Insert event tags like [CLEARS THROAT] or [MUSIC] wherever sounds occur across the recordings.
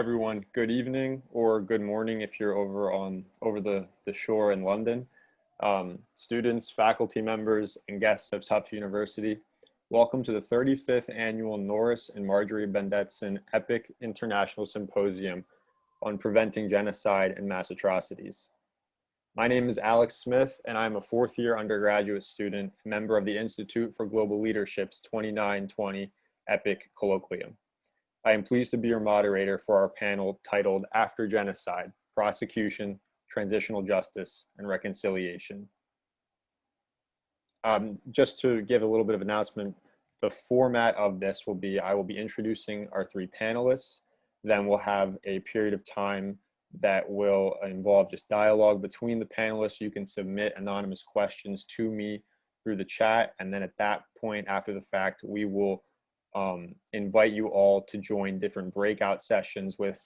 everyone good evening or good morning if you're over on over the, the shore in London. Um, students, faculty members, and guests of Tufts University, welcome to the 35th Annual Norris and Marjorie Bendetson EPIIC International Symposium on Preventing Genocide and Mass Atrocities. My name is Alex Smith, and I'm a fourth year undergraduate student, member of the Institute for Global Leadership's 2920 Epic Colloquium. I am pleased to be your moderator for our panel titled After Genocide, Prosecution, Transitional Justice, and Reconciliation. Um, just to give a little bit of announcement, the format of this will be, I will be introducing our three panelists, then we'll have a period of time that will involve just dialogue between the panelists. You can submit anonymous questions to me through the chat, and then at that point, after the fact, we will um, invite you all to join different breakout sessions with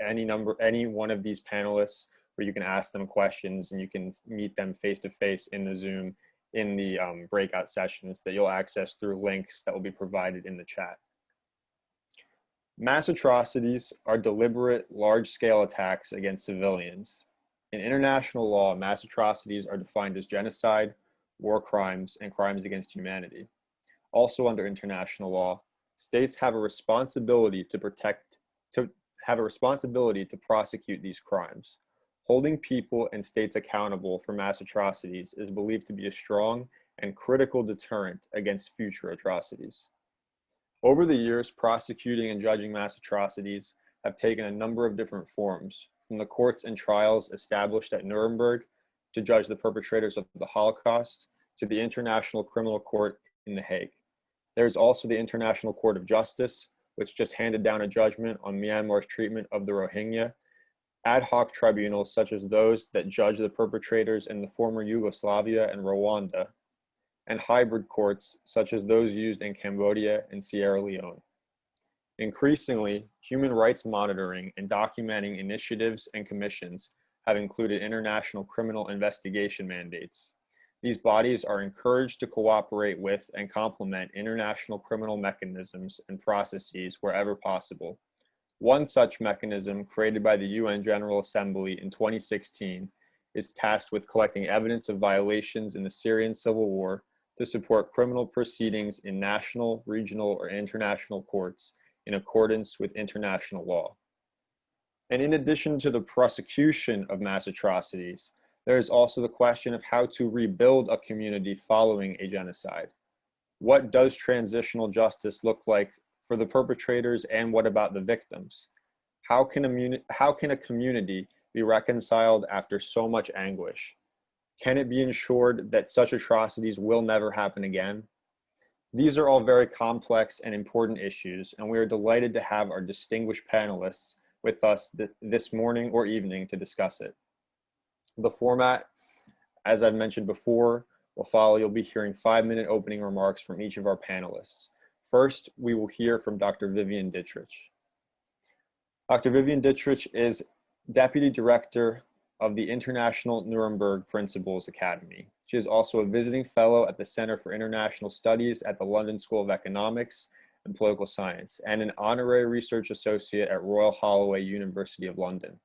any number, any one of these panelists where you can ask them questions and you can meet them face to face in the Zoom in the um, breakout sessions that you'll access through links that will be provided in the chat. Mass atrocities are deliberate, large-scale attacks against civilians. In international law, mass atrocities are defined as genocide, war crimes, and crimes against humanity also under international law, states have a responsibility to protect, to have a responsibility to prosecute these crimes. Holding people and states accountable for mass atrocities is believed to be a strong and critical deterrent against future atrocities. Over the years, prosecuting and judging mass atrocities have taken a number of different forms, from the courts and trials established at Nuremberg to judge the perpetrators of the Holocaust, to the International Criminal Court in The Hague. There's also the International Court of Justice, which just handed down a judgment on Myanmar's treatment of the Rohingya. Ad hoc tribunals such as those that judge the perpetrators in the former Yugoslavia and Rwanda, and hybrid courts such as those used in Cambodia and Sierra Leone. Increasingly, human rights monitoring and documenting initiatives and commissions have included international criminal investigation mandates, these bodies are encouraged to cooperate with and complement international criminal mechanisms and processes wherever possible. One such mechanism, created by the UN General Assembly in 2016, is tasked with collecting evidence of violations in the Syrian civil war to support criminal proceedings in national, regional, or international courts in accordance with international law. And in addition to the prosecution of mass atrocities, there is also the question of how to rebuild a community following a genocide. What does transitional justice look like for the perpetrators and what about the victims? How can a, how can a community be reconciled after so much anguish? Can it be ensured that such atrocities will never happen again? These are all very complex and important issues, and we are delighted to have our distinguished panelists with us th this morning or evening to discuss it. The format, as I've mentioned before, will follow. You'll be hearing five minute opening remarks from each of our panelists. First, we will hear from Dr. Vivian Dittrich. Dr. Vivian Dittrich is Deputy Director of the International Nuremberg Principles Academy. She is also a visiting fellow at the Center for International Studies at the London School of Economics and Political Science and an honorary research associate at Royal Holloway University of London.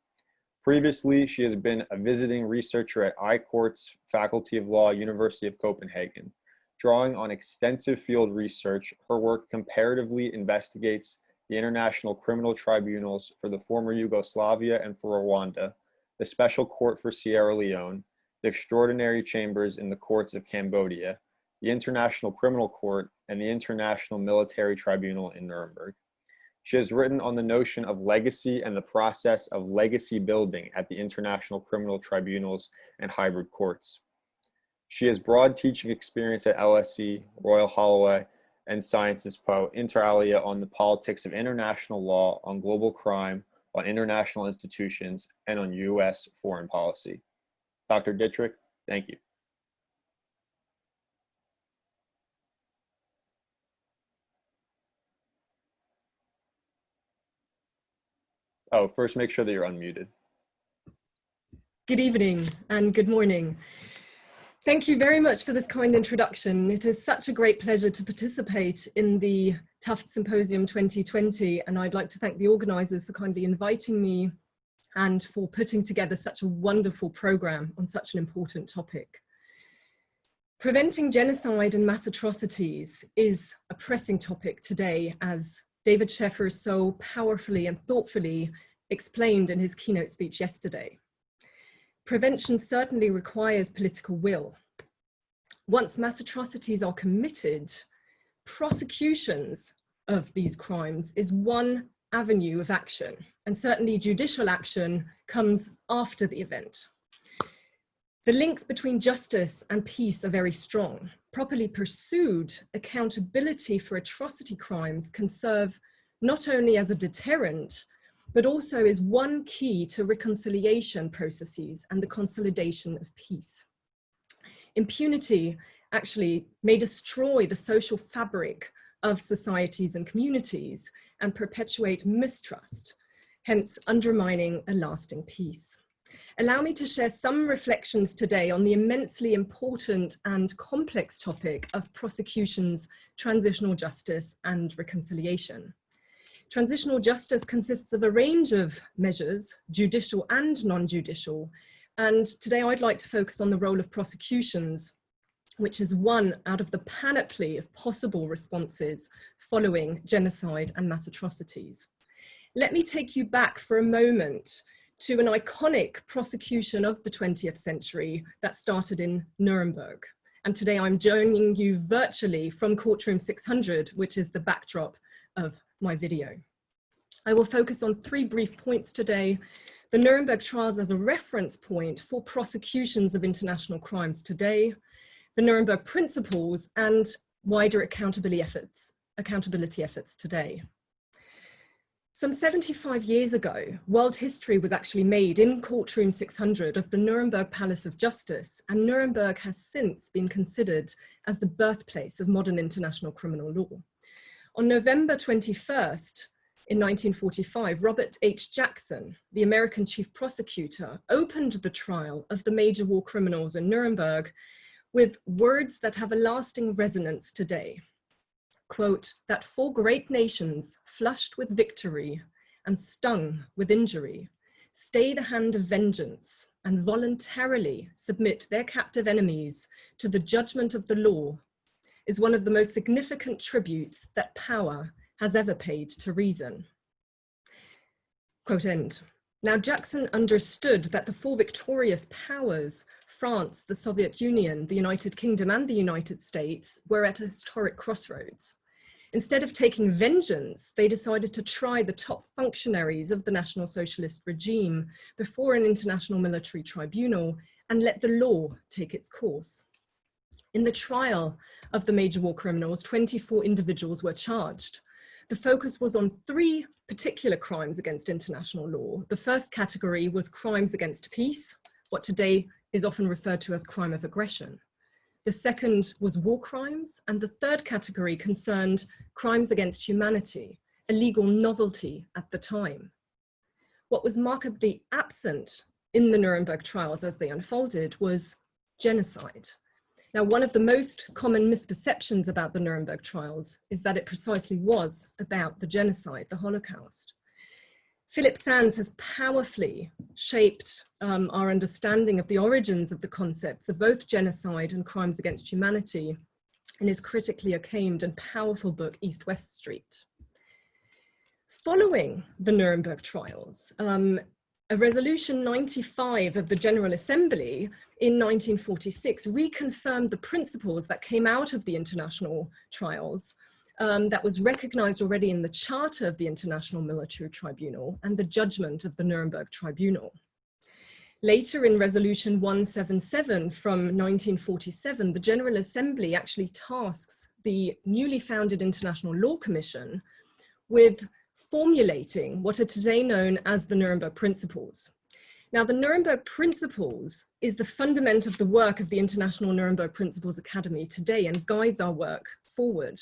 Previously, she has been a visiting researcher at iCourts Faculty of Law, University of Copenhagen. Drawing on extensive field research, her work comparatively investigates the International Criminal Tribunals for the former Yugoslavia and for Rwanda, the Special Court for Sierra Leone, the Extraordinary Chambers in the Courts of Cambodia, the International Criminal Court, and the International Military Tribunal in Nuremberg. She has written on the notion of legacy and the process of legacy building at the International Criminal Tribunals and hybrid courts. She has broad teaching experience at LSE, Royal Holloway, and Sciences Po, inter alia on the politics of international law, on global crime, on international institutions, and on U.S. foreign policy. Dr. Dittrich, thank you. Oh, first make sure that you're unmuted. Good evening and good morning. Thank you very much for this kind introduction. It is such a great pleasure to participate in the Tufts Symposium 2020 and I'd like to thank the organisers for kindly inviting me and for putting together such a wonderful programme on such an important topic. Preventing genocide and mass atrocities is a pressing topic today as David Scheffer so powerfully and thoughtfully explained in his keynote speech yesterday. Prevention certainly requires political will. Once mass atrocities are committed, prosecutions of these crimes is one avenue of action, and certainly judicial action comes after the event. The links between justice and peace are very strong. Properly pursued, accountability for atrocity crimes can serve not only as a deterrent, but also is one key to reconciliation processes and the consolidation of peace. Impunity actually may destroy the social fabric of societies and communities and perpetuate mistrust, hence undermining a lasting peace. Allow me to share some reflections today on the immensely important and complex topic of prosecutions, transitional justice and reconciliation. Transitional justice consists of a range of measures, judicial and non-judicial, and today I'd like to focus on the role of prosecutions, which is one out of the panoply of possible responses following genocide and mass atrocities. Let me take you back for a moment to an iconic prosecution of the 20th century that started in Nuremberg. And today I'm joining you virtually from Courtroom 600, which is the backdrop of my video. I will focus on three brief points today. The Nuremberg trials as a reference point for prosecutions of international crimes today, the Nuremberg principles and wider accountability efforts, accountability efforts today. Some 75 years ago, world history was actually made in Courtroom 600 of the Nuremberg Palace of Justice, and Nuremberg has since been considered as the birthplace of modern international criminal law. On November 21st, in 1945, Robert H. Jackson, the American chief prosecutor, opened the trial of the major war criminals in Nuremberg with words that have a lasting resonance today. Quote, that four great nations flushed with victory and stung with injury, stay the hand of vengeance and voluntarily submit their captive enemies to the judgment of the law is one of the most significant tributes that power has ever paid to reason. Quote end. Now Jackson understood that the four victorious powers, France, the Soviet Union, the United Kingdom and the United States were at a historic crossroads. Instead of taking vengeance, they decided to try the top functionaries of the National Socialist regime before an international military tribunal and let the law take its course. In the trial of the major war criminals, 24 individuals were charged. The focus was on three particular crimes against international law. The first category was crimes against peace, what today is often referred to as crime of aggression. The second was war crimes, and the third category concerned crimes against humanity, a legal novelty at the time. What was markedly absent in the Nuremberg trials as they unfolded was genocide. Now, one of the most common misperceptions about the Nuremberg trials is that it precisely was about the genocide, the Holocaust. Philip Sands has powerfully shaped um, our understanding of the origins of the concepts of both genocide and crimes against humanity in his critically acclaimed and powerful book, East-West Street. Following the Nuremberg trials, um, a resolution 95 of the General Assembly in 1946 reconfirmed the principles that came out of the international trials um, that was recognized already in the Charter of the International Military Tribunal and the judgment of the Nuremberg Tribunal. Later in Resolution 177 from 1947, the General Assembly actually tasks the newly founded International Law Commission with formulating what are today known as the Nuremberg Principles. Now, the Nuremberg Principles is the fundament of the work of the International Nuremberg Principles Academy today and guides our work forward.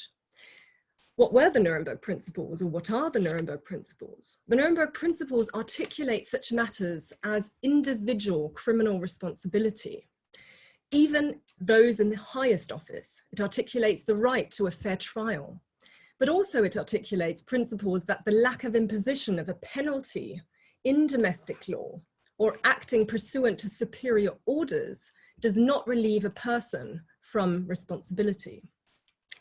What were the Nuremberg Principles or what are the Nuremberg Principles? The Nuremberg Principles articulate such matters as individual criminal responsibility, even those in the highest office. It articulates the right to a fair trial, but also it articulates principles that the lack of imposition of a penalty in domestic law or acting pursuant to superior orders does not relieve a person from responsibility.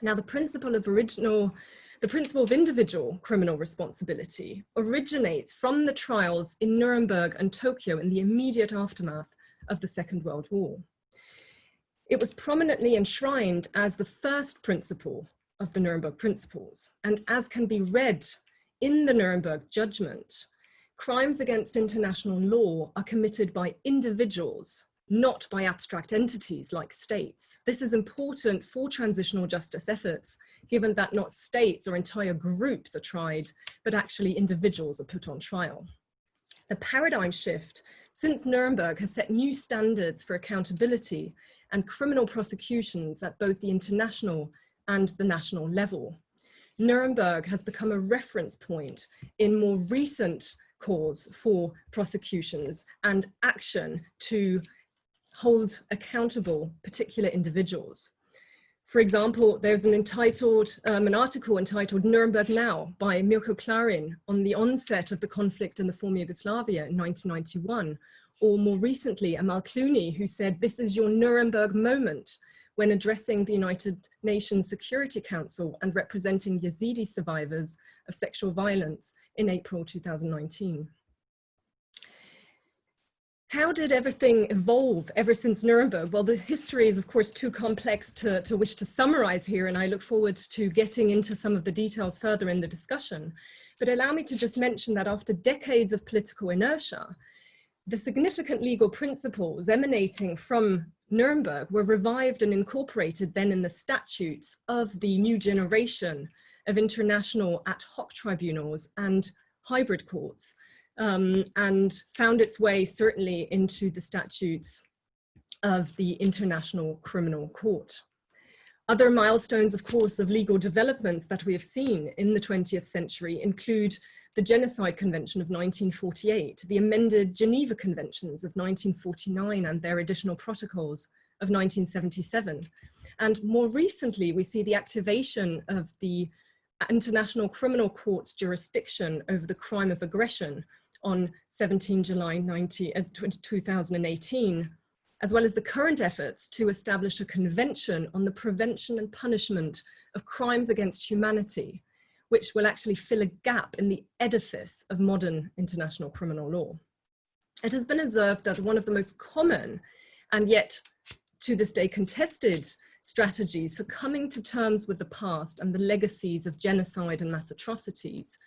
Now, the principle of original, the principle of individual criminal responsibility originates from the trials in Nuremberg and Tokyo in the immediate aftermath of the Second World War. It was prominently enshrined as the first principle of the Nuremberg Principles, and as can be read in the Nuremberg judgment, crimes against international law are committed by individuals, not by abstract entities like states. This is important for transitional justice efforts, given that not states or entire groups are tried, but actually individuals are put on trial. The paradigm shift since Nuremberg has set new standards for accountability and criminal prosecutions at both the international and the national level. Nuremberg has become a reference point in more recent calls for prosecutions and action to hold accountable particular individuals. For example, there's an entitled, um, an article entitled Nuremberg Now by Mirko Klarin on the onset of the conflict in the former Yugoslavia in 1991, or more recently, Amal Clooney, who said, this is your Nuremberg moment, when addressing the United Nations Security Council and representing Yazidi survivors of sexual violence in April 2019. How did everything evolve ever since Nuremberg? Well, the history is of course too complex to, to wish to summarize here, and I look forward to getting into some of the details further in the discussion. But allow me to just mention that after decades of political inertia, the significant legal principles emanating from Nuremberg were revived and incorporated then in the statutes of the new generation of international ad hoc tribunals and hybrid courts um, and found its way certainly into the statutes of the International Criminal Court. Other milestones, of course, of legal developments that we have seen in the 20th century include the Genocide Convention of 1948, the amended Geneva Conventions of 1949 and their additional protocols of 1977. And more recently, we see the activation of the International Criminal Court's jurisdiction over the crime of aggression on 17 July 19, uh, 2018 as well as the current efforts to establish a convention on the prevention and punishment of crimes against humanity, which will actually fill a gap in the edifice of modern international criminal law. It has been observed that one of the most common and yet to this day contested strategies for coming to terms with the past and the legacies of genocide and mass atrocities,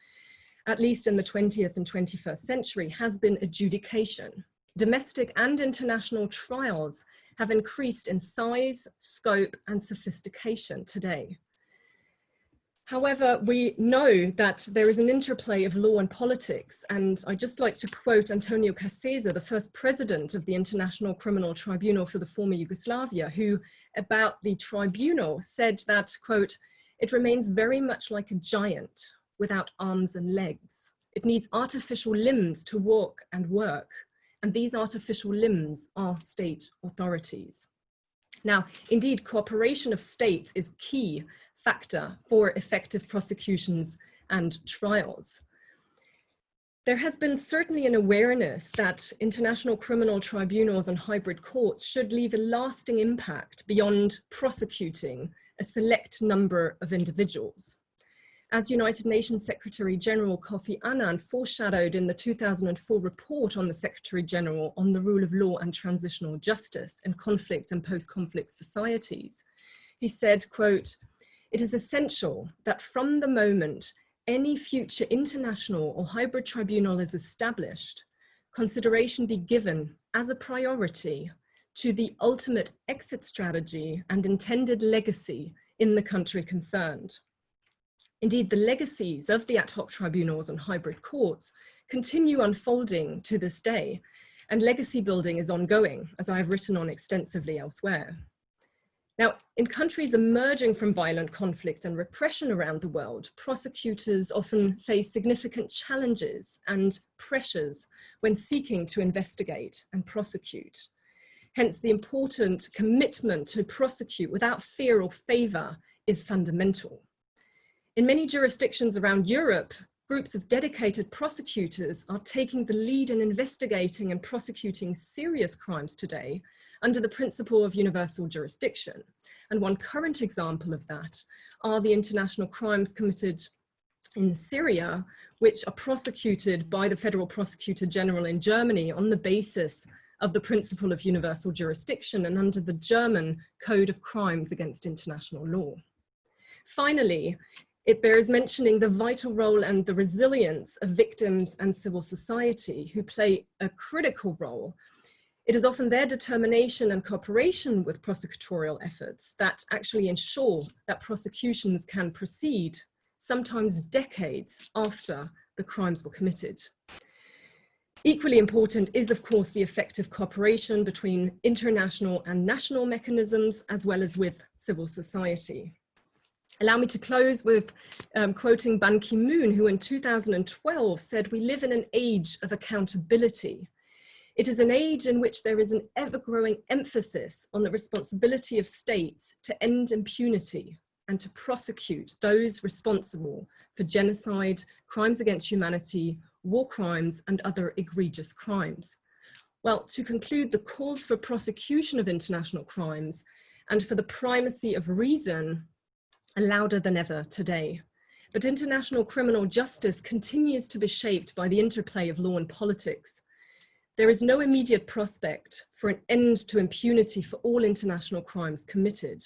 at least in the 20th and 21st century, has been adjudication domestic and international trials have increased in size, scope, and sophistication today. However, we know that there is an interplay of law and politics, and I'd just like to quote Antonio Cassese, the first president of the International Criminal Tribunal for the former Yugoslavia, who about the tribunal said that, quote, it remains very much like a giant without arms and legs. It needs artificial limbs to walk and work and these artificial limbs are state authorities. Now, indeed, cooperation of states is key factor for effective prosecutions and trials. There has been certainly an awareness that international criminal tribunals and hybrid courts should leave a lasting impact beyond prosecuting a select number of individuals as United Nations Secretary General Kofi Annan foreshadowed in the 2004 report on the Secretary General on the rule of law and transitional justice in conflict and post-conflict societies. He said, quote, it is essential that from the moment any future international or hybrid tribunal is established, consideration be given as a priority to the ultimate exit strategy and intended legacy in the country concerned. Indeed, the legacies of the ad hoc tribunals and hybrid courts continue unfolding to this day, and legacy building is ongoing, as I have written on extensively elsewhere. Now, in countries emerging from violent conflict and repression around the world, prosecutors often face significant challenges and pressures when seeking to investigate and prosecute. Hence, the important commitment to prosecute without fear or favor is fundamental. In many jurisdictions around Europe, groups of dedicated prosecutors are taking the lead in investigating and prosecuting serious crimes today under the principle of universal jurisdiction. And one current example of that are the international crimes committed in Syria, which are prosecuted by the Federal Prosecutor General in Germany on the basis of the principle of universal jurisdiction and under the German Code of Crimes Against International Law. Finally, it bears mentioning the vital role and the resilience of victims and civil society who play a critical role. It is often their determination and cooperation with prosecutorial efforts that actually ensure that prosecutions can proceed, sometimes decades after the crimes were committed. Equally important is, of course, the effective cooperation between international and national mechanisms, as well as with civil society. Allow me to close with um, quoting Ban Ki-moon, who in 2012 said, we live in an age of accountability. It is an age in which there is an ever-growing emphasis on the responsibility of states to end impunity and to prosecute those responsible for genocide, crimes against humanity, war crimes and other egregious crimes. Well, to conclude, the calls for prosecution of international crimes and for the primacy of reason louder than ever today. But international criminal justice continues to be shaped by the interplay of law and politics. There is no immediate prospect for an end to impunity for all international crimes committed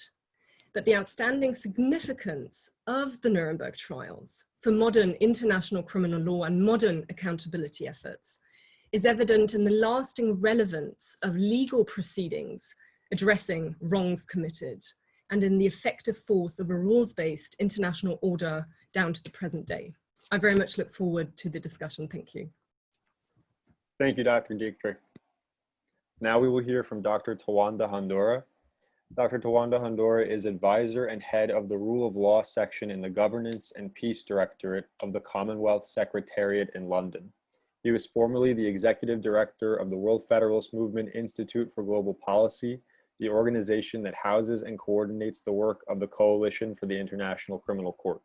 but the outstanding significance of the Nuremberg trials for modern international criminal law and modern accountability efforts is evident in the lasting relevance of legal proceedings addressing wrongs committed and in the effective force of a rules-based international order down to the present day. I very much look forward to the discussion. Thank you. Thank you, Dr. Dittrich. Now we will hear from Dr. Tawanda Hondora, Dr. Tawanda Hondora is advisor and head of the Rule of Law section in the Governance and Peace Directorate of the Commonwealth Secretariat in London. He was formerly the executive director of the World Federalist Movement Institute for Global Policy, the organization that houses and coordinates the work of the Coalition for the International Criminal Court.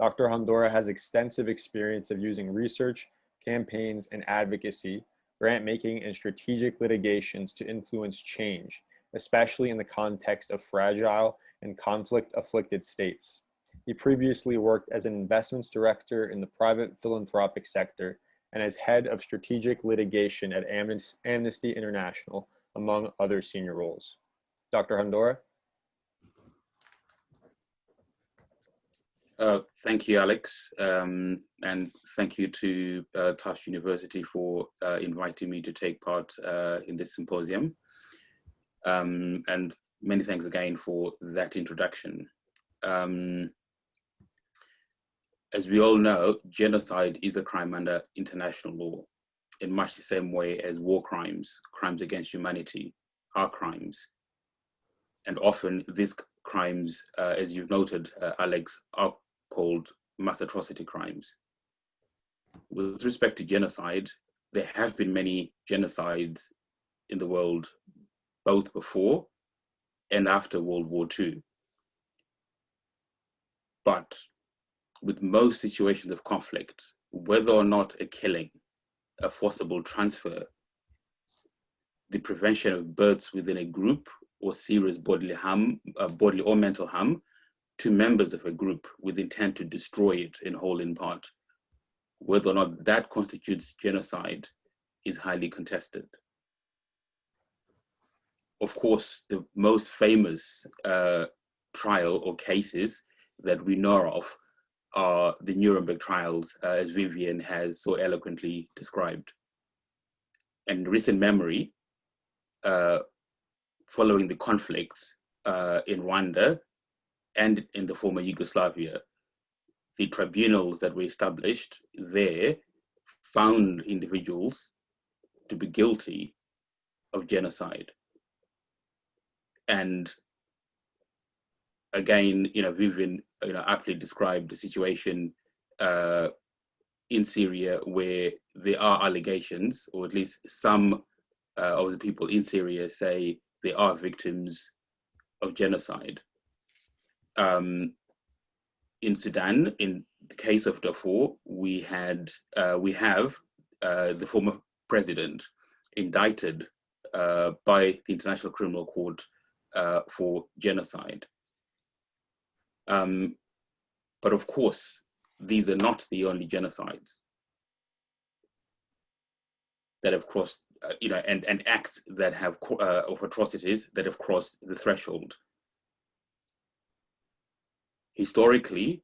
Dr. Hondora has extensive experience of using research, campaigns, and advocacy, grant making, and strategic litigations to influence change especially in the context of fragile and conflict-afflicted states. He previously worked as an investments director in the private philanthropic sector and as head of strategic litigation at Amnesty International, among other senior roles. Dr. Hondora? Uh, thank you, Alex, um, and thank you to uh, University for uh, inviting me to take part uh, in this symposium. Um, and many thanks again for that introduction. Um, as we all know, genocide is a crime under international law in much the same way as war crimes, crimes against humanity are crimes. And often these crimes, uh, as you've noted, uh, Alex, are called mass atrocity crimes. With respect to genocide, there have been many genocides in the world both before and after World War II. But with most situations of conflict, whether or not a killing, a forcible transfer, the prevention of births within a group or serious bodily harm, uh, bodily or mental harm to members of a group with intent to destroy it in whole in part, whether or not that constitutes genocide is highly contested. Of course, the most famous uh, trial or cases that we know of are the Nuremberg trials, uh, as Vivian has so eloquently described. And recent memory, uh, following the conflicts uh, in Rwanda and in the former Yugoslavia, the tribunals that were established there found individuals to be guilty of genocide and again, you know, Vivian, you know, aptly described the situation uh, in Syria where there are allegations, or at least some uh, of the people in Syria say they are victims of genocide. Um, in Sudan, in the case of Darfur, we had uh, we have uh, the former president indicted uh, by the International Criminal Court uh, for genocide. Um, but of course, these are not the only genocides that have crossed, uh, you know, and, and acts that have, uh, of atrocities that have crossed the threshold. Historically,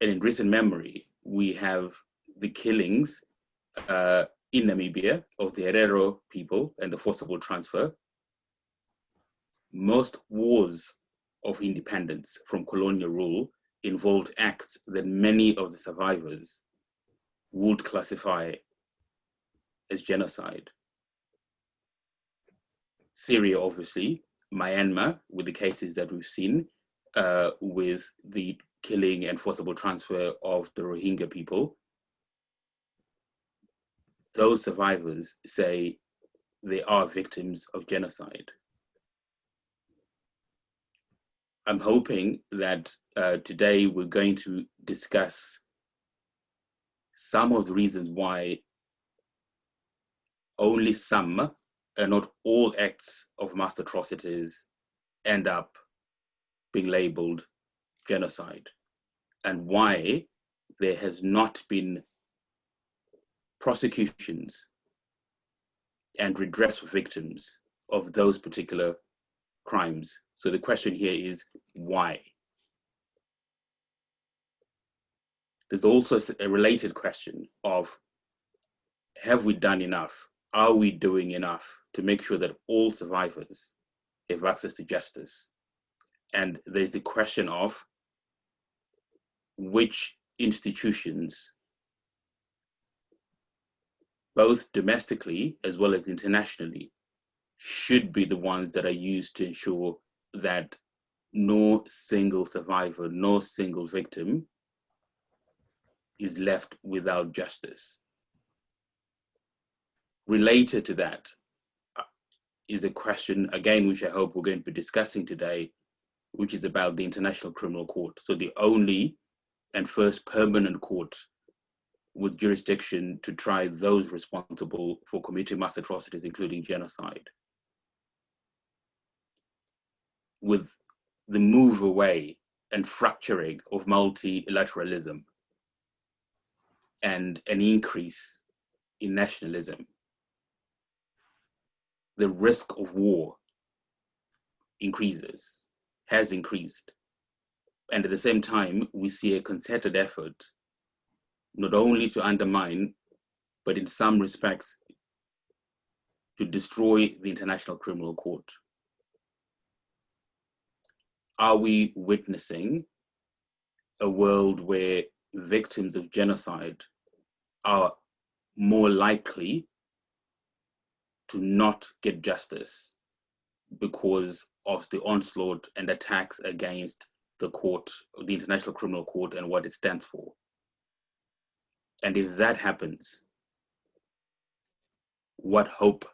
and in recent memory, we have the killings uh, in Namibia of the Herero people and the forcible transfer. Most wars of independence from colonial rule involved acts that many of the survivors would classify as genocide. Syria, obviously, Myanmar, with the cases that we've seen, uh, with the killing and forcible transfer of the Rohingya people, those survivors say they are victims of genocide. I'm hoping that uh, today we're going to discuss some of the reasons why only some and not all acts of mass atrocities end up being labeled genocide and why there has not been prosecutions and redress for victims of those particular crimes. So the question here is why? There's also a related question of have we done enough? Are we doing enough to make sure that all survivors have access to justice? And there's the question of which institutions both domestically as well as internationally, should be the ones that are used to ensure that no single survivor, no single victim is left without justice. Related to that uh, a question, again, which I hope we're going to be discussing today, which is about the International Criminal Court. So the only and first permanent court with jurisdiction to try those responsible for committing mass atrocities, including genocide. With the move away and fracturing of multilateralism and an increase in nationalism, the risk of war increases, has increased. And at the same time, we see a concerted effort not only to undermine, but in some respects, to destroy the International Criminal Court. Are we witnessing a world where victims of genocide are more likely to not get justice because of the onslaught and attacks against the court, the International Criminal Court and what it stands for. And if that happens, what hope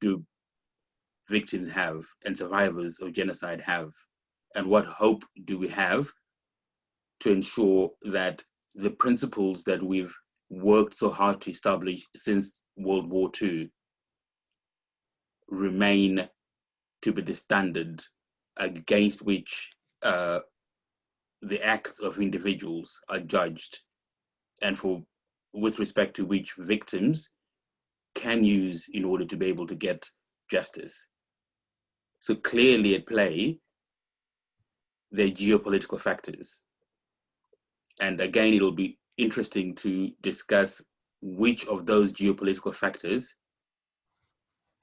do victims have and survivors of genocide have? And what hope do we have to ensure that the principles that we've worked so hard to establish since World War II remain to be the standard against which uh, the acts of individuals are judged and for with respect to which victims can use in order to be able to get justice. So clearly at play, there are geopolitical factors. And again, it'll be interesting to discuss which of those geopolitical factors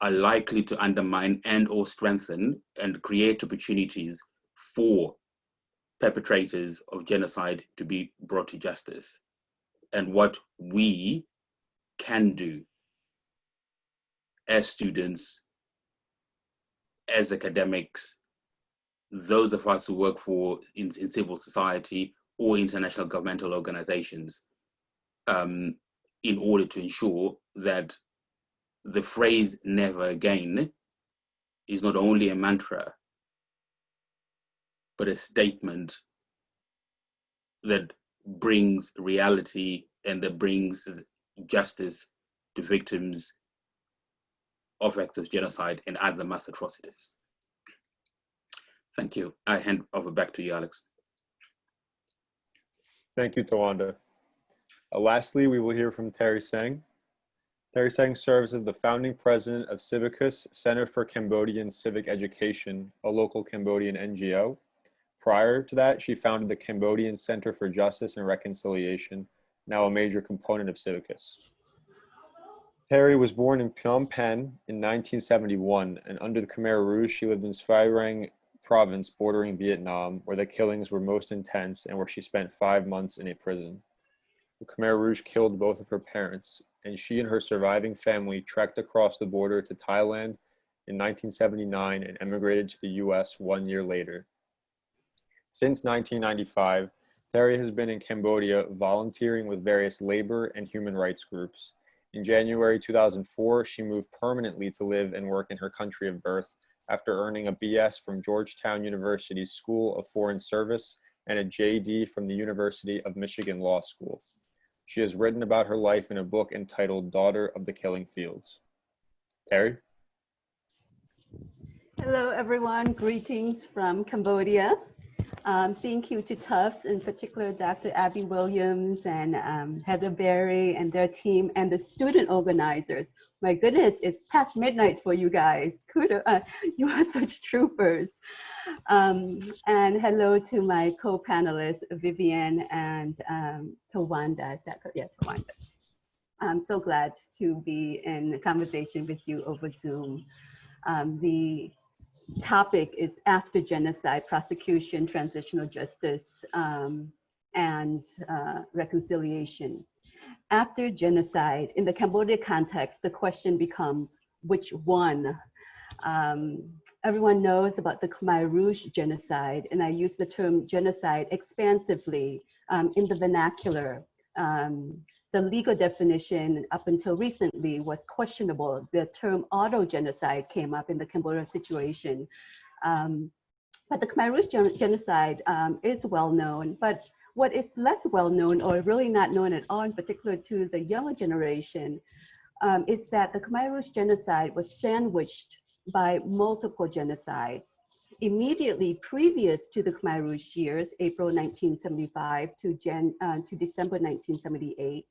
are likely to undermine and or strengthen and create opportunities for perpetrators of genocide to be brought to justice and what we can do as students, as academics, those of us who work for in, in civil society or international governmental organizations um, in order to ensure that the phrase never again is not only a mantra, but a statement that brings reality and that brings justice to victims of acts of genocide and other mass atrocities. Thank you. I hand over back to you, Alex. Thank you, Tawanda. Uh, lastly, we will hear from Theary Seng. Theary Seng serves as the founding president of Civicus Center for Cambodian Civic Education, a local Cambodian NGO. Prior to that, she founded the Cambodian Center for Justice and Reconciliation, now a major component of Civicus. Theary was born in Phnom Penh in 1971, and under the Khmer Rouge, she lived in Svay Rieng province bordering Vietnam, where the killings were most intense and where she spent five months in a prison. The Khmer Rouge killed both of her parents, and she and her surviving family trekked across the border to Thailand in 1979 and emigrated to the US one year later. Since 1995, Theary has been in Cambodia volunteering with various labor and human rights groups. In January 2004, she moved permanently to live and work in her country of birth after earning a BS from Georgetown University's School of Foreign Service and a JD from the University of Michigan Law School. She has written about her life in a book entitled Daughter of the Killing Fields. Theary? Hello, everyone. Greetings from Cambodia. Um, thank you to Tufts, in particular, Dr. Abi Williams and um, Heather Barry and their team and the student organizers. My goodness, it's past midnight for you guys. [LAUGHS] Kudos, uh, you are such troopers. Um, and hello to my co-panelists, Vivian and um, Tawanda. Is that correct? Yeah, Tawanda. I'm so glad to be in conversation with you over Zoom. Um, the topic is after genocide, prosecution, transitional justice, um, and uh, reconciliation. After genocide, in the Cambodia context, the question becomes which one? Um, everyone knows about the Khmer Rouge genocide, and I use the term genocide expansively um, in the vernacular. Um, the legal definition up until recently was questionable. The term auto-genocide came up in the Cambodian situation. Um, but the Khmer Rouge gen genocide um, is well known, but what is less well known or really not known at all, in particular to the younger generation, um, is that the Khmer Rouge genocide was sandwiched by multiple genocides. Immediately previous to the Khmer Rouge years, April 1975 to, uh, to December 1978,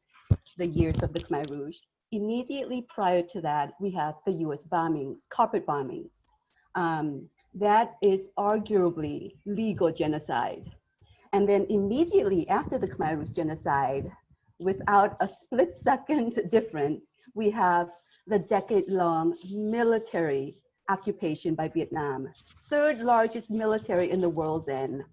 the years of the Khmer Rouge, immediately prior to that, we have the US bombings, carpet bombings. Um, that is arguably legal genocide. And then immediately after the Khmer Rouge genocide, without a split [LAUGHS] second difference, we have the decade long military occupation by Vietnam, third largest military in the world then,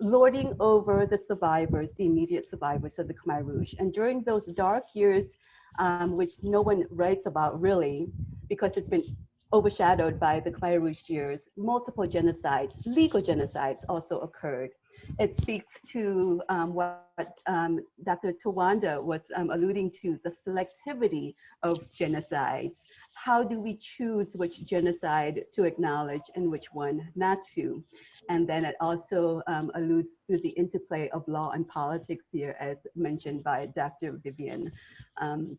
lording over the survivors, the immediate survivors of the Khmer Rouge. And during those dark years, um, which no one writes about really, because it's been overshadowed by the Khmer Rouge years, multiple genocides, legal genocides also occurred. It speaks to um, what um, Dr. Tawanda was um, alluding to, the selectivity of genocides how do we choose which genocide to acknowledge and which one not to? And then it also um, alludes to the interplay of law and politics here as mentioned by Dr. Vivian. Um,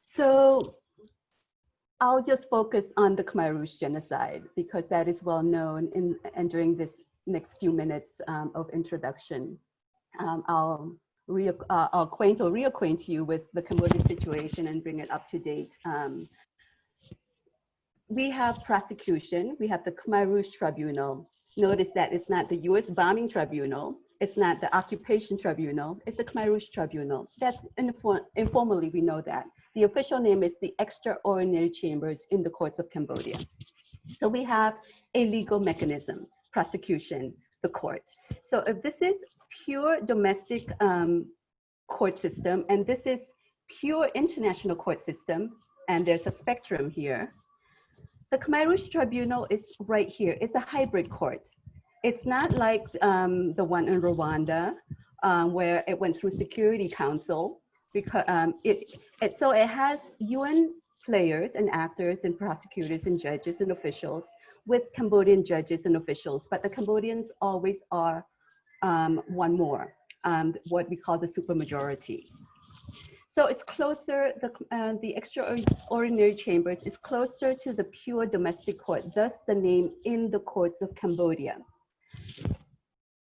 so I'll just focus on the Khmer Rouge genocide because that is well known in, and during this next few minutes um, of introduction. Um, I'll re uh, acquaint or reacquaint you with the Cambodian situation and bring it up to date. Um, we have prosecution, we have the Khmer Rouge Tribunal. Notice that it's not the US bombing tribunal, it's not the occupation tribunal, it's the Khmer Rouge Tribunal. That's informally, we know that. The official name is the Extraordinary Chambers in the Courts of Cambodia. So we have a legal mechanism, prosecution, the courts. So if this is pure domestic um, court system, and this is pure international court system, and there's a spectrum here. The Khmer Rouge Tribunal is right here. It's a hybrid court. It's not like um, the one in Rwanda, um, where it went through Security Council, because um, it, it, so it has UN players and actors and prosecutors and judges and officials with Cambodian judges and officials, but the Cambodians always are um, one more, um, what we call the supermajority. So it's closer, the, uh, the extraordinary chambers is closer to the pure domestic court, thus the name in the courts of Cambodia.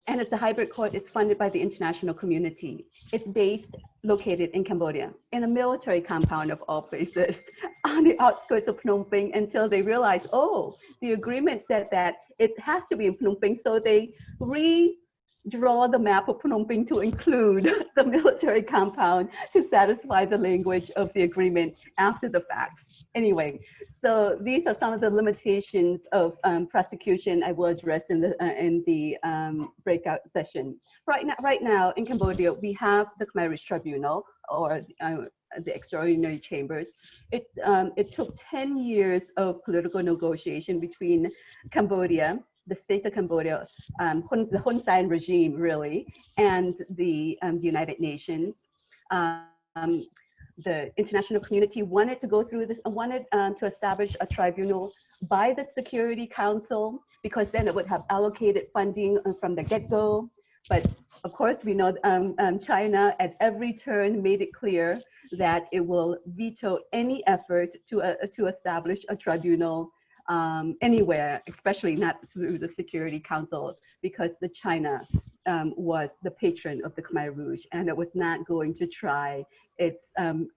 And it's a hybrid court, it's funded by the international community. It's based, located in Cambodia, in a military compound of all places, [LAUGHS] on the outskirts of Phnom Penh until they realized, oh, the agreement said that it has to be in Phnom Penh. So they redraw the map of Phnom Penh to include [LAUGHS] the military compound to satisfy the language of the agreement after the fact. Anyway, so these are some of the limitations of um, prosecution I will address in the, uh, in the um, breakout session. Right now, right now in Cambodia, we have the Khmer Rouge Tribunal or uh, the extraordinary chambers. It, um, it took 10 years of political negotiation between Cambodia the state of Cambodia, um, the Hun Sen regime really, and the um, United Nations. Um, the international community wanted to go through this, and wanted um, to establish a tribunal by the Security Council because then it would have allocated funding uh, from the get-go. But of course, we know um, um, China at every turn made it clear that it will veto any effort to, uh, to establish a tribunal um, anywhere, especially not through the Security Council, because the China um, was the patron of the Khmer Rouge, and it was not going to try its um,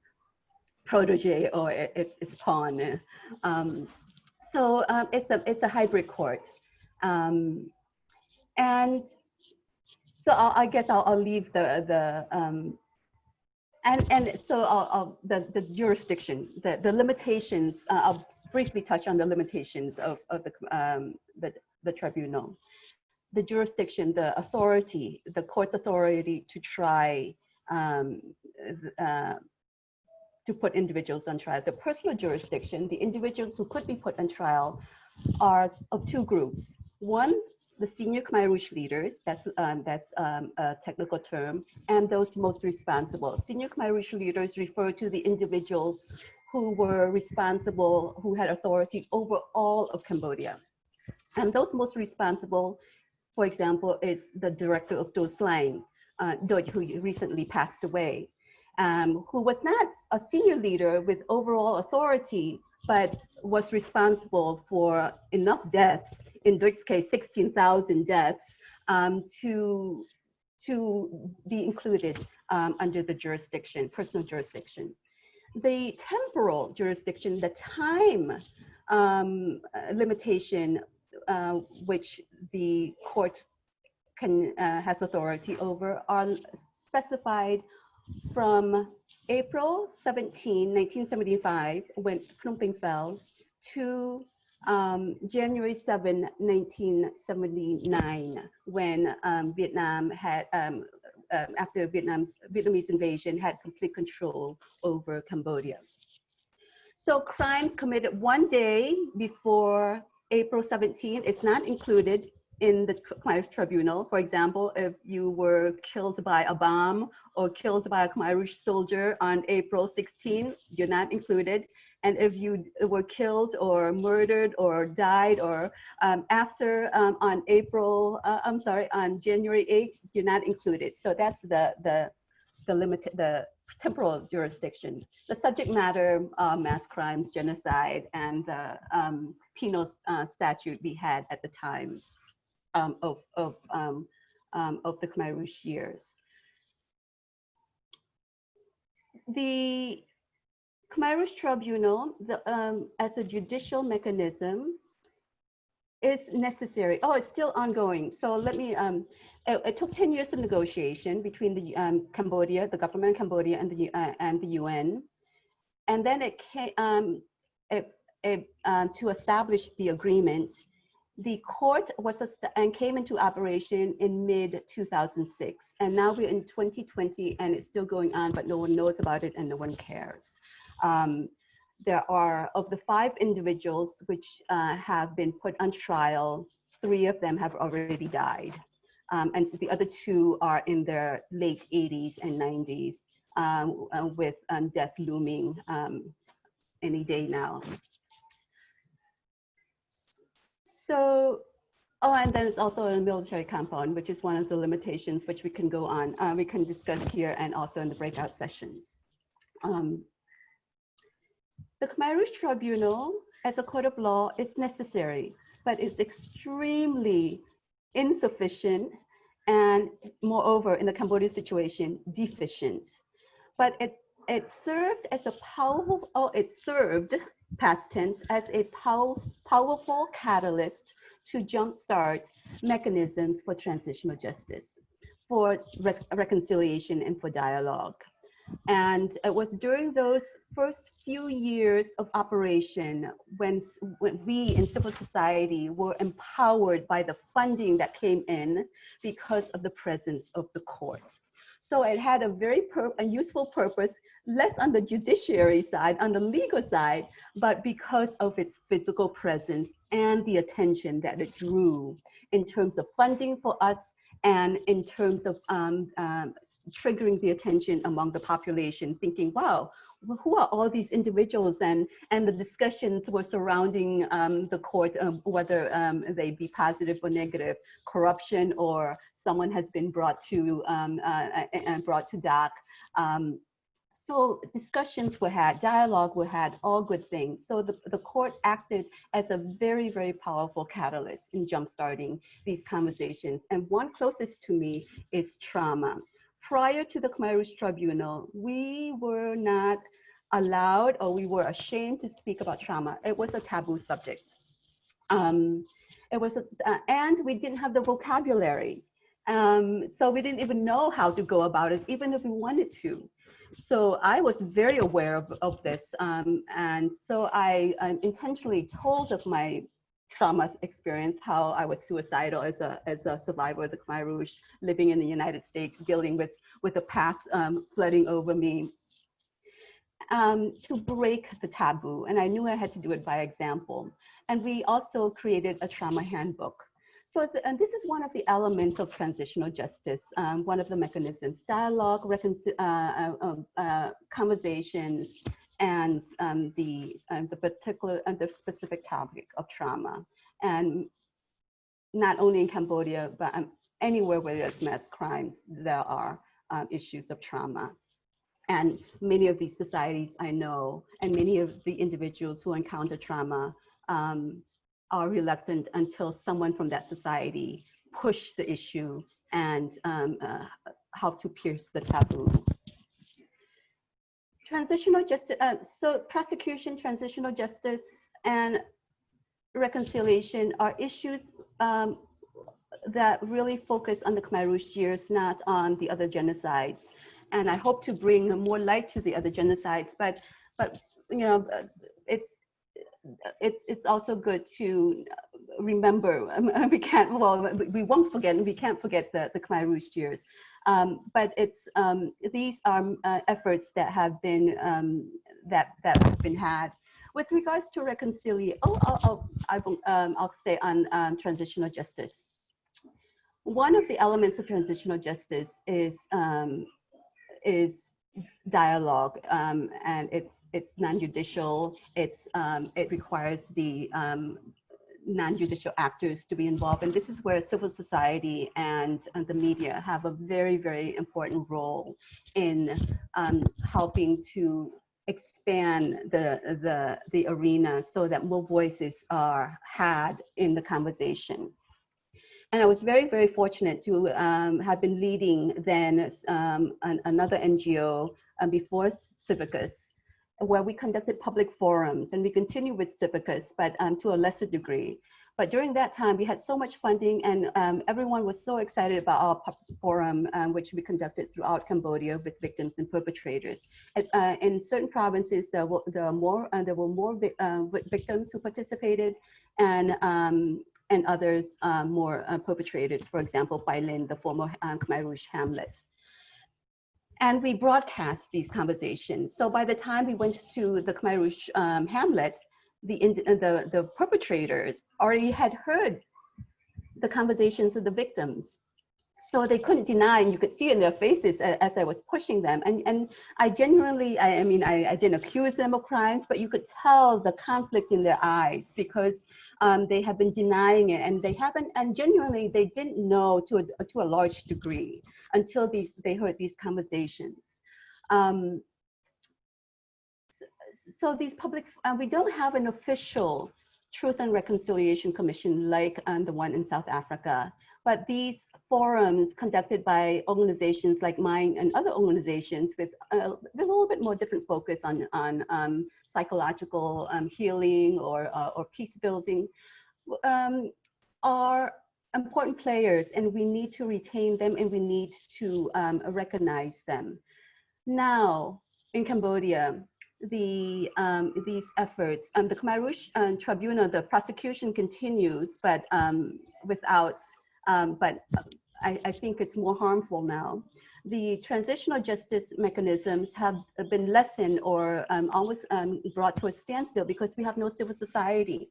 protege or its its pawn. Um, so um, it's a it's a hybrid court, um, and so I'll, i guess I'll, I'll, leave the the and and so I'll, I'll, the the jurisdiction, the the limitations. Uh, I'll briefly touch on the limitations of, of the, um, the, the tribunal. The jurisdiction, the authority, the court's authority to try um, uh, to put individuals on trial. The personal jurisdiction, the individuals who could be put on trial are of two groups. One, the senior Khmer Rouge leaders, that's, um, that's um, a technical term, and those most responsible. Senior Khmer Rouge leaders refer to the individuals who were responsible, who had authority over all of Cambodia. And those most responsible, for example, is the director of Tuol Sleng, uh, who recently passed away, um, who was not a senior leader with overall authority, but was responsible for enough deaths, in Duch's case, 16,000 deaths, um, to, to be included um, under the jurisdiction, personal jurisdiction. The temporal jurisdiction, the time um, limitation uh, which the court can uh, has authority over are specified from April 17, 1975, when Phnom fell, to um, January 7, 1979, when um, Vietnam had um, um, after Vietnam's Vietnamese invasion had complete control over Cambodia. So crimes committed one day before April 17 is not included in the Khmer Tribunal. For example, if you were killed by a bomb or killed by a Khmer Rouge soldier on April 16, you're not included. And if you were killed or murdered or died or um, after um, on April, uh, I'm sorry, on January 8th, you're not included. So that's the, the, the limit, the temporal jurisdiction. The subject matter, uh, mass crimes, genocide, and the um, penal uh, statute we had at the time um, of, of, um, um, of the Khmer Rouge years. The Khmer Rouge Tribunal, the, um, as a judicial mechanism, is necessary. Oh, it's still ongoing. So let me, um, it, it, took 10 years of negotiation between the um, Cambodia, the government of Cambodia and the, uh, and the UN. And then it came, um, it, it, uh, to establish the agreement, the court was and came into operation in mid 2006. And now we're in 2020 and it's still going on, but no one knows about it and no one cares. Um, there are, of the five individuals which uh, have been put on trial, three of them have already died. Um, and the other two are in their late 80s and 90s um, uh, with um, death looming um, any day now. So, oh, and then it's also a military compound, which is one of the limitations which we can go on. Uh, we can discuss here and also in the breakout sessions. Um, the Khmer Rouge Tribunal, as a court of law, is necessary, but is extremely insufficient and moreover, in the Cambodian situation, deficient. But it, it served as a powerful, oh, it served, past tense, as a pow powerful catalyst to jumpstart mechanisms for transitional justice, for reconciliation and for dialogue. And it was during those first few years of operation when, when we in civil society were empowered by the funding that came in because of the presence of the court. So it had a very a useful purpose, less on the judiciary side, on the legal side, but because of its physical presence and the attention that it drew in terms of funding for us and in terms of um, um, triggering the attention among the population, thinking, wow, who are all these individuals? And, and the discussions were surrounding um, the court, um, whether um, they be positive or negative, corruption or someone has been brought to, um, uh, and brought to DOC. Um, so discussions were had, dialogue were had, all good things. So the, the court acted as a very, very powerful catalyst in jumpstarting these conversations. And one closest to me is trauma prior to the Khmer Rouge Tribunal, we were not allowed or we were ashamed to speak about trauma. It was a taboo subject. Um, it was, a, uh, and we didn't have the vocabulary. Um, so we didn't even know how to go about it, even if we wanted to. So I was very aware of, of this. Um, and so I, I intentionally told of my trauma experience, how I was suicidal as a, as a survivor of the Khmer Rouge, living in the United States, dealing with, with the past um, flooding over me, um, to break the taboo. And I knew I had to do it by example. And we also created a trauma handbook. So the, and this is one of the elements of transitional justice, um, one of the mechanisms, dialogue, uh, uh, um, uh, conversations, and um, the, uh, the particular and the specific topic of trauma. And not only in Cambodia, but um, anywhere where there's mass crimes, there are um, issues of trauma. And many of these societies I know, and many of the individuals who encounter trauma um, are reluctant until someone from that society push the issue and um, uh, help to pierce the taboo. Transitional justice, uh, so prosecution, transitional justice, and reconciliation are issues um, that really focus on the Khmer Rouge years, not on the other genocides. And I hope to bring more light to the other genocides, but, but you know, it's, it's, also good to remember, [LAUGHS] we can't, well, we won't forget, we can't forget the, the Khmer Rouge years. Um, but it's um, these are uh, efforts that have been um, that that have been had. With regards to reconciliation, oh, I'll, I'll, um, I'll say on um, transitional justice. One of the elements of transitional justice is um, is dialogue, and it's it's non-judicial. It's it requires the non-judicial actors to be involved. And this is where civil society and, and the media have a very, very important role in um, helping to expand the, the, the arena so that more voices are had in the conversation. And I was very, very fortunate to um, have been leading then um, an, another NGO um, before Civicus where we conducted public forums and we continue with Civicus, but um, to a lesser degree. But during that time, we had so much funding and um, everyone was so excited about our forum, um, which we conducted throughout Cambodia with victims and perpetrators. Uh, in certain provinces, there were, there were more, uh, there were more uh, victims who participated and, um, and others uh, more uh, perpetrators, for example, by Pailin, the former um, Khmer Rouge hamlet and we broadcast these conversations. So by the time we went to the Khmer Rouge um, Hamlet, the, the, the perpetrators already had heard the conversations of the victims. So they couldn't deny and you could see in their faces as I was pushing them. And, and I genuinely, I, I mean, I, I, didn't accuse them of crimes, but you could tell the conflict in their eyes because um, they have been denying it and they haven't, and genuinely they didn't know to a, to a large degree until these, they heard these conversations. Um, so, so, these public, uh, we don't have an official Truth and Reconciliation Commission like um, the one in South Africa. But these forums conducted by organizations like mine and other organizations with a, a little bit more different focus on, on um, psychological um, healing or, uh, or peace building um, are important players and we need to retain them and we need to um, recognize them. Now, in Cambodia, the um, these efforts. Um, the Khmer Rouge uh, Tribunal, the prosecution continues, but um, without um, but I, I, think it's more harmful now. The transitional justice mechanisms have been lessened or um, almost um, brought to a standstill because we have no civil society.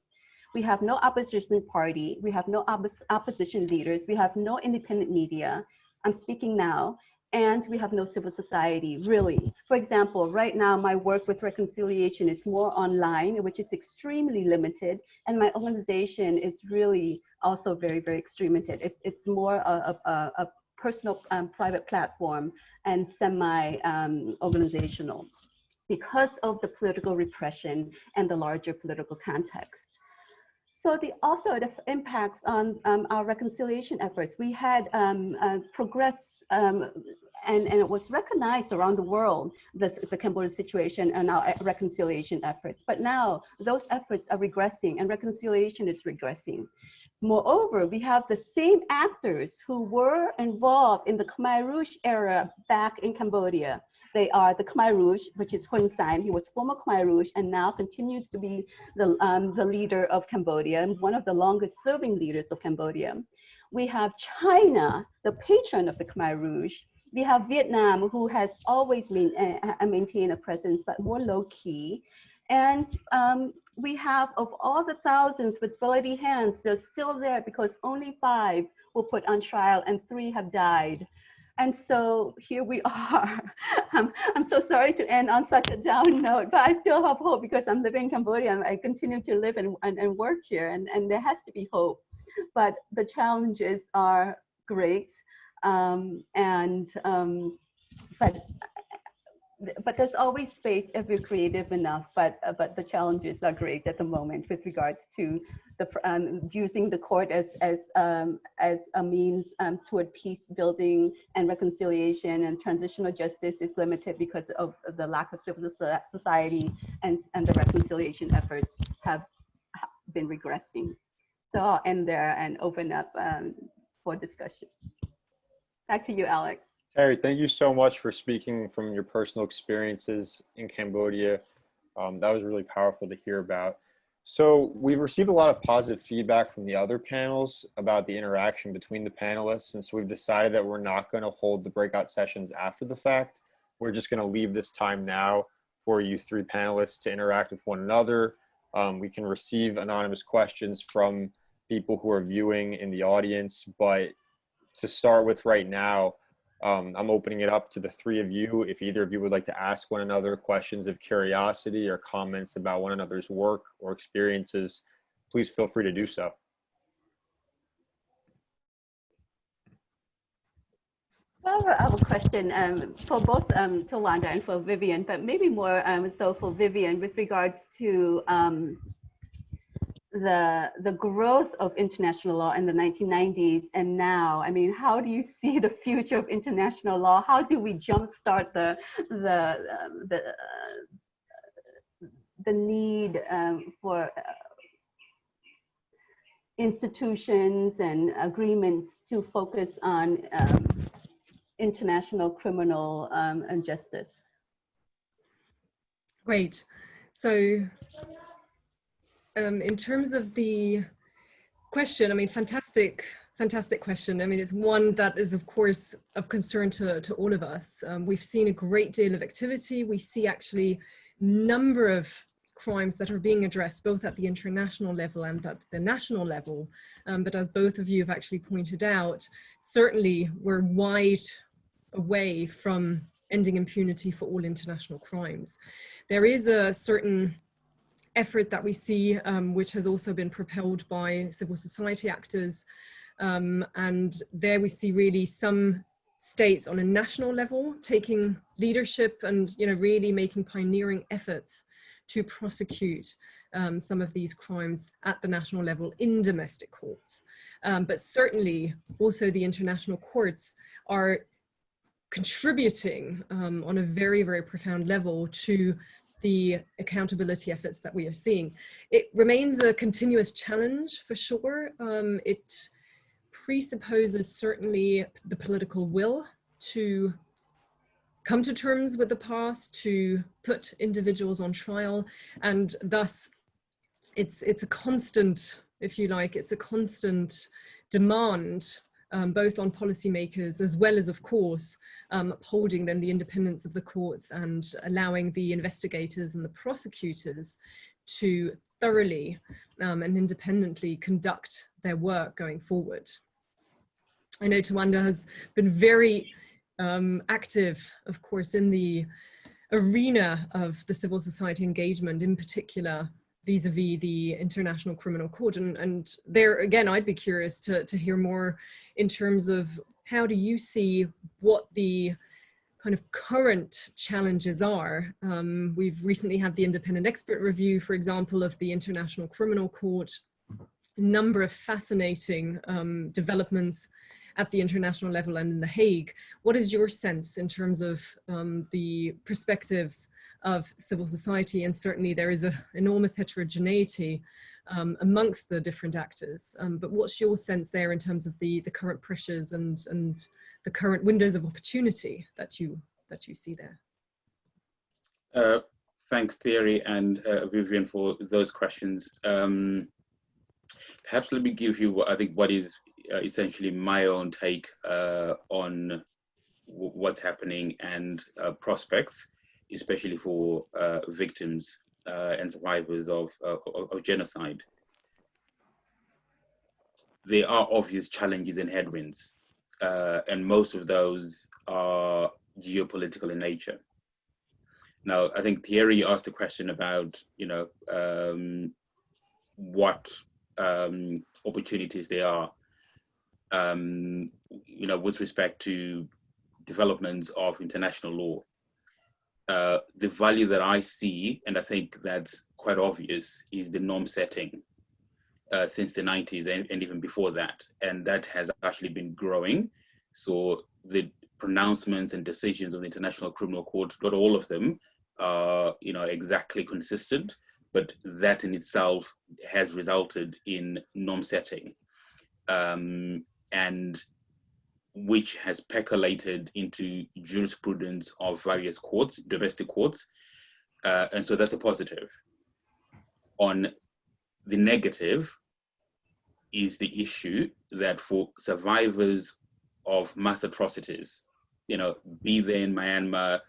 We have no opposition party. We have no opposition leaders. We have no independent media. I'm speaking now and we have no civil society, really. For example, right now, my work with reconciliation is more online, which is extremely limited, and my organization is really also very, very extreme It's, it's more a, a, a personal um, private platform and semi-organizational um, because of the political repression and the larger political context. So the also the impacts on um, our reconciliation efforts. We had um, uh, progress um, and, and it was recognized around the world, the, the Cambodia situation and our reconciliation efforts. But now those efforts are regressing and reconciliation is regressing. Moreover, we have the same actors who were involved in the Khmer Rouge era back in Cambodia. They are the Khmer Rouge, which is Hun Sen. He was former Khmer Rouge and now continues to be the, um, the leader of Cambodia and one of the longest serving leaders of Cambodia. We have China, the patron of the Khmer Rouge, we have Vietnam, who has always been, uh, maintained a presence, but more low key. And um, we have, of all the thousands with bloody hands, they're still there because only five were put on trial and three have died. And so here we [LAUGHS] are. I'm, I'm so sorry to end on such a down note, but I still have hope because I'm living in Cambodia and I continue to live and, and, and work here and, and there has to be hope. But the challenges are great. Um, and um, but but there's always space if you're creative enough. But uh, but the challenges are great at the moment with regards to the um, using the court as as um, as a means um, toward peace building and reconciliation and transitional justice is limited because of the lack of civil society and and the reconciliation efforts have been regressing. So I'll end there and open up um, for discussions. Back to you, Alex. Theary, thank you so much for speaking from your personal experiences in Cambodia. Um, that was really powerful to hear about. So we've received a lot of positive feedback from the other panels about the interaction between the panelists. And so we've decided that we're not going to hold the breakout sessions after the fact. We're just going to leave this time now for you three panelists to interact with one another. Um, we can receive anonymous questions from people who are viewing in the audience, but to start with right now, um, I'm opening it up to the three of you. If either of you would like to ask one another questions of curiosity or comments about one another's work or experiences, please feel free to do so. Well, I have a question um, for both um, Tawanda and for Vivian, but maybe more um, so for Vivian with regards to um, the the growth of international law in the 1990s and now? I mean how do you see the future of international law? How do we jumpstart the the um, the uh, the need um, for uh, institutions and agreements to focus on um, international criminal um, and justice? Great. So um, in terms of the question, I mean, fantastic, fantastic question. I mean, it's one that is, of course, of concern to, to all of us. Um, we've seen a great deal of activity. We see actually number of crimes that are being addressed both at the international level and at the national level. Um, but as both of you have actually pointed out, certainly we're wide away from ending impunity for all international crimes. There is a certain effort that we see, um, which has also been propelled by civil society actors. Um, and there we see really some states on a national level taking leadership and you know really making pioneering efforts to prosecute um, some of these crimes at the national level in domestic courts. Um, but certainly also the international courts are contributing um, on a very, very profound level to the accountability efforts that we are seeing. It remains a continuous challenge for sure. Um, it presupposes certainly the political will to come to terms with the past, to put individuals on trial, and thus it's, it's a constant, if you like, it's a constant demand um, both on policymakers as well as, of course, um, upholding then the independence of the courts and allowing the investigators and the prosecutors to thoroughly um, and independently conduct their work going forward. I know Tawanda has been very um, active, of course, in the arena of the civil society engagement, in particular vis-a-vis -vis the International Criminal Court. And, and there, again, I'd be curious to, to hear more in terms of how do you see what the kind of current challenges are. Um, we've recently had the independent expert review, for example, of the International Criminal Court, a number of fascinating um, developments at the international level and in The Hague. What is your sense in terms of um, the perspectives of civil society? And certainly there is an enormous heterogeneity um, amongst the different actors. Um, but what's your sense there in terms of the, the current pressures and, and the current windows of opportunity that you, that you see there? Uh, thanks, Theary and uh, Vivian, for those questions. Um, perhaps let me give you, I think, what is essentially my own take uh, on what's happening and uh, prospects, especially for uh, victims uh, and survivors of, of, genocide. There are obvious challenges and headwinds, uh, and most of those are geopolitical in nature. Now, I think Theary asked a question about, you know, um, what um, opportunities there are um, you know, with respect to developments of international law. Uh, the value that I see, and I think that's quite obvious, is the norm setting uh, since the 90s and, and, even before that. And that has actually been growing. So the pronouncements and decisions of the International Criminal Court, not all of them are you know, exactly consistent, but that in itself has resulted in norm setting. Um, and which has percolated into jurisprudence of various courts, domestic courts. Uh, and so that's a positive. On the negative is the issue that for survivors of mass atrocities, you know, be they in Myanmar,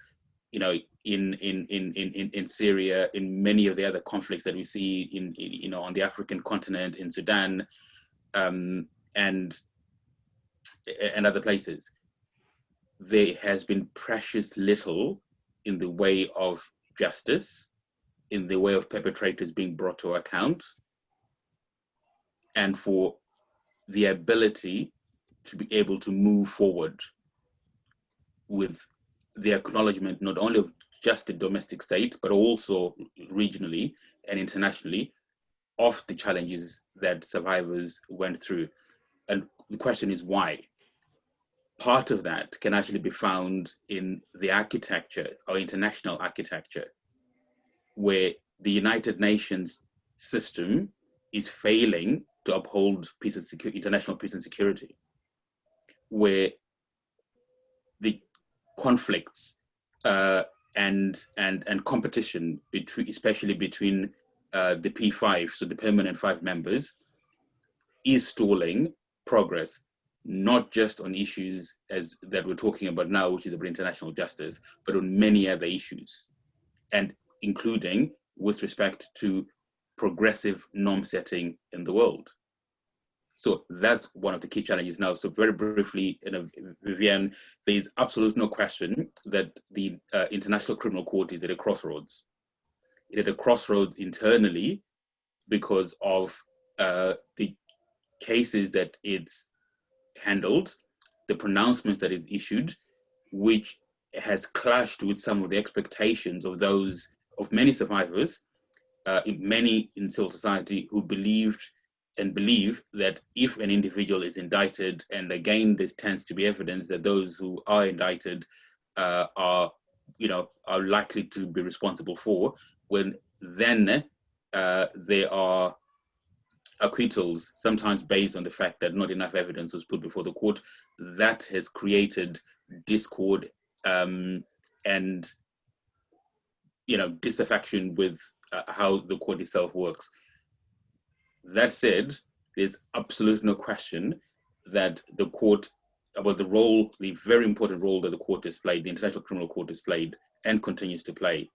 you know, in, in, in, in, in Syria, in many of the other conflicts that we see in, in you know, on the African continent, in Sudan, um, and and other places, there has been precious little in the way of justice, in the way of perpetrators being brought to account, and for the ability to be able to move forward with the acknowledgement not only of just the domestic state, but also regionally and internationally of the challenges that survivors went through. And the question is why? Part of that can actually be found in the architecture or international architecture, where the United Nations system is failing to uphold peace and security, international peace and security, where the conflicts uh, and and and competition between, especially between uh, the P5, so the permanent five members, is stalling progress, not just on issues as that we're talking about now, which is about international justice, but on many other issues, and including with respect to progressive norm setting in the world. So that's one of the key challenges now. So very briefly, you Vivienne, there is absolutely no question that the uh, International Criminal Court is at a crossroads. It at a crossroads internally because of uh, the cases that it's handled, the pronouncements that is issued, which has clashed with some of the expectations of those, of many survivors, uh, many in civil society who believed and believe that if an individual is indicted, and again, this tends to be evidence that those who are indicted uh, are, you know, are likely to be responsible for, when then uh, there are acquittals, sometimes based on the fact that not enough evidence was put before the court, that has created discord um, and, you know, disaffection with uh, how the court itself works. That said, there's absolutely no question that the court, about the role, the very important role that the court has played, the International Criminal Court has played and continues to play.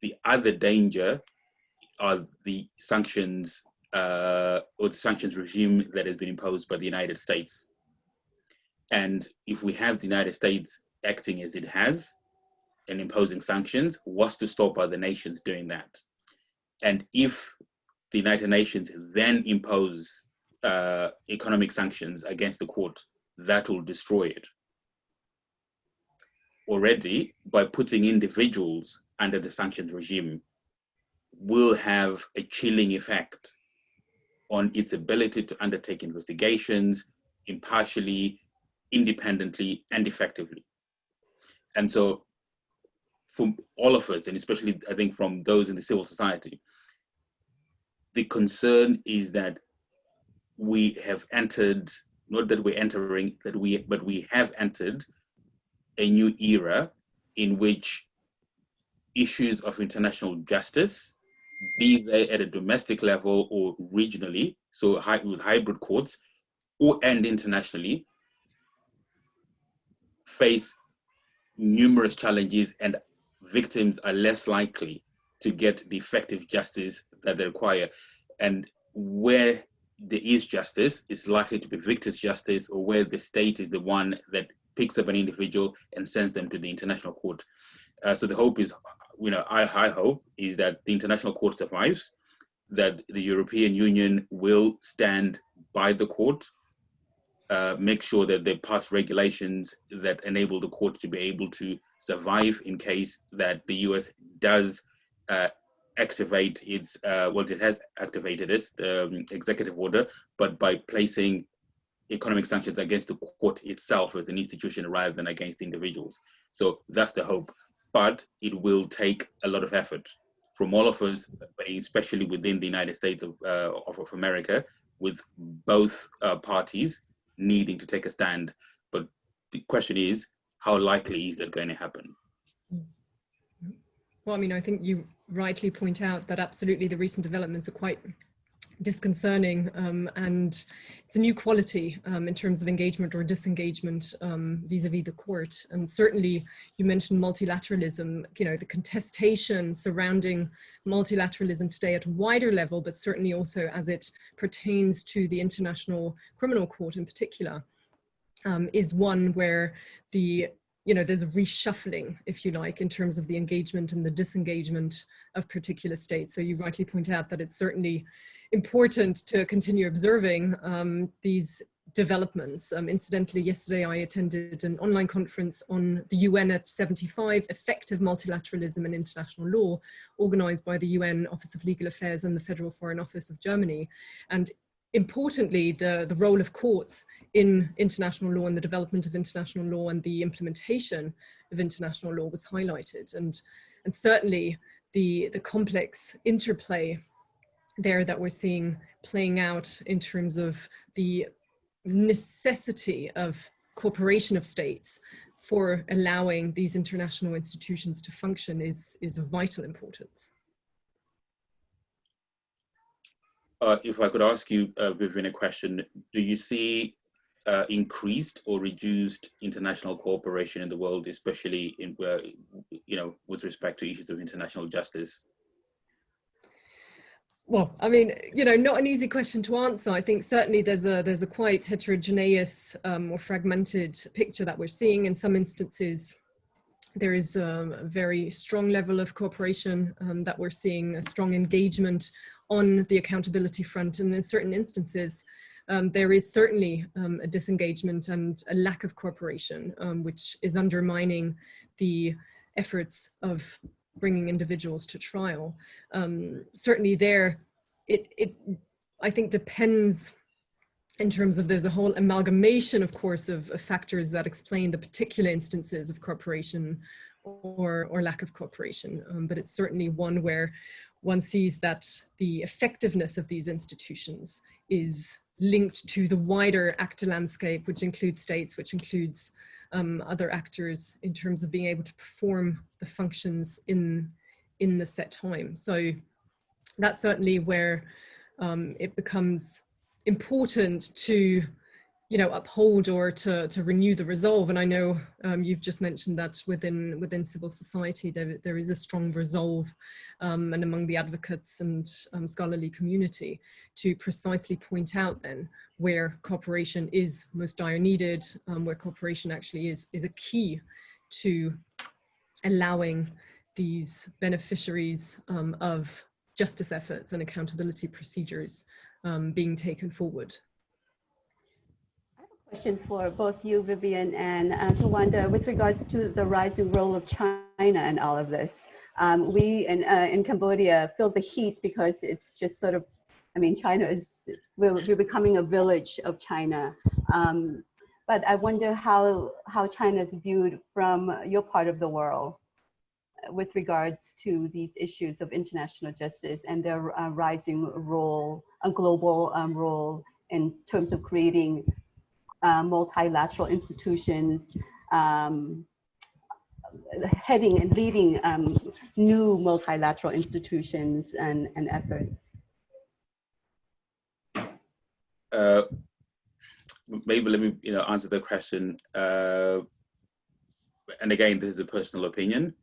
The other danger are the sanctions uh, or the sanctions regime that has been imposed by the United States. And if we have the United States acting as it has and imposing sanctions, what's to stop other nations doing that? And if the United Nations then impose uh, economic sanctions against the court, that will destroy it. Already, by putting individuals under the sanctions regime, will have a chilling effect on its ability to undertake investigations impartially, independently, and effectively. And so, from all of us, and especially I think from those in the civil society, the concern is that we have entered, not that we're entering, that we, but we have entered a new era in which issues of international justice, be they at a domestic level or regionally, so with hybrid courts, or and internationally, face numerous challenges and victims are less likely to get the effective justice that they require. And where there is justice, it's likely to be victor's justice or where the state is the one that picks up an individual and sends them to the international court. Uh, so the hope is, you know, I, I hope is that the international court survives, that the European Union will stand by the court, uh, make sure that they pass regulations that enable the court to be able to survive in case that the US does uh, activate its, uh, well, it has activated its um, executive order, but by placing economic sanctions against the court itself as an institution rather than against individuals. So that's the hope. But it will take a lot of effort from all of us, especially within the United States of, uh, of, America, with both uh, parties needing to take a stand. But the question is, how likely is that going to happen? Well, I mean, I think you rightly point out that absolutely the recent developments are quite disconcerting um, and it's a new quality um, in terms of engagement or disengagement um, vis-a-vis um, -vis the court. And certainly you mentioned multilateralism you know the contestation surrounding multilateralism today at a wider level but certainly also as it pertains to the international criminal court in particular um, is one where the you know, there's a reshuffling, if you like, in terms of the engagement and the disengagement of particular states. So you rightly point out that it's certainly important to continue observing um, these developments. Um, incidentally, yesterday I attended an online conference on the UN at 75, Effective Multilateralism and International Law, organized by the UN Office of Legal Affairs and the Federal Foreign Office of Germany. And importantly, the, the role of courts in international law and the development of international law and the implementation of international law was highlighted. And, and certainly the, the complex interplay there that we're seeing playing out in terms of the necessity of cooperation of states for allowing these international institutions to function is, is of vital importance. Uh, if I could ask you, uh, Vivienne, a question, do you see uh, increased or reduced international cooperation in the world, especially in, uh, you know, with respect to issues of international justice? Well, I mean, you know, not an easy question to answer. I think certainly there's a there's a quite heterogeneous um, or fragmented picture that we're seeing in some instances. There is um, a very strong level of cooperation um, that we're seeing, a strong engagement on the accountability front. And in certain instances, um, there is certainly um, a disengagement and a lack of cooperation, um, which is undermining the efforts of bringing individuals to trial. Um, certainly there, it, it, I think depends in terms of there's a whole amalgamation, of course, of, of factors that explain the particular instances of cooperation or, or lack of cooperation. Um, but it's certainly one where one sees that the effectiveness of these institutions is linked to the wider actor landscape, which includes states, which includes um, other actors in terms of being able to perform the functions in, in the set time. So that's certainly where um, it becomes important to you know, uphold or to, to renew the resolve. And I know um, you've just mentioned that within within civil society, there, there is a strong resolve um, and among the advocates and um, scholarly community to precisely point out then where cooperation is most dire needed, um, where cooperation actually is, is a key to allowing these beneficiaries um, of justice efforts and accountability procedures um, being taken forward question for both you, Vivian, and uh, Tawanda, with regards to the rising role of China in all of this. Um, we in, uh, in Cambodia feel the heat because it's just sort of, I mean, China is, we're, we're becoming a village of China. Um, but I wonder how, how China is viewed from your part of the world with regards to these issues of international justice and their uh, rising role, a global um, role in terms of creating uh, multilateral institutions, um, heading and leading um, new multilateral institutions and, and efforts? Uh, maybe let me you know answer the question. Uh, and again, this is a personal opinion.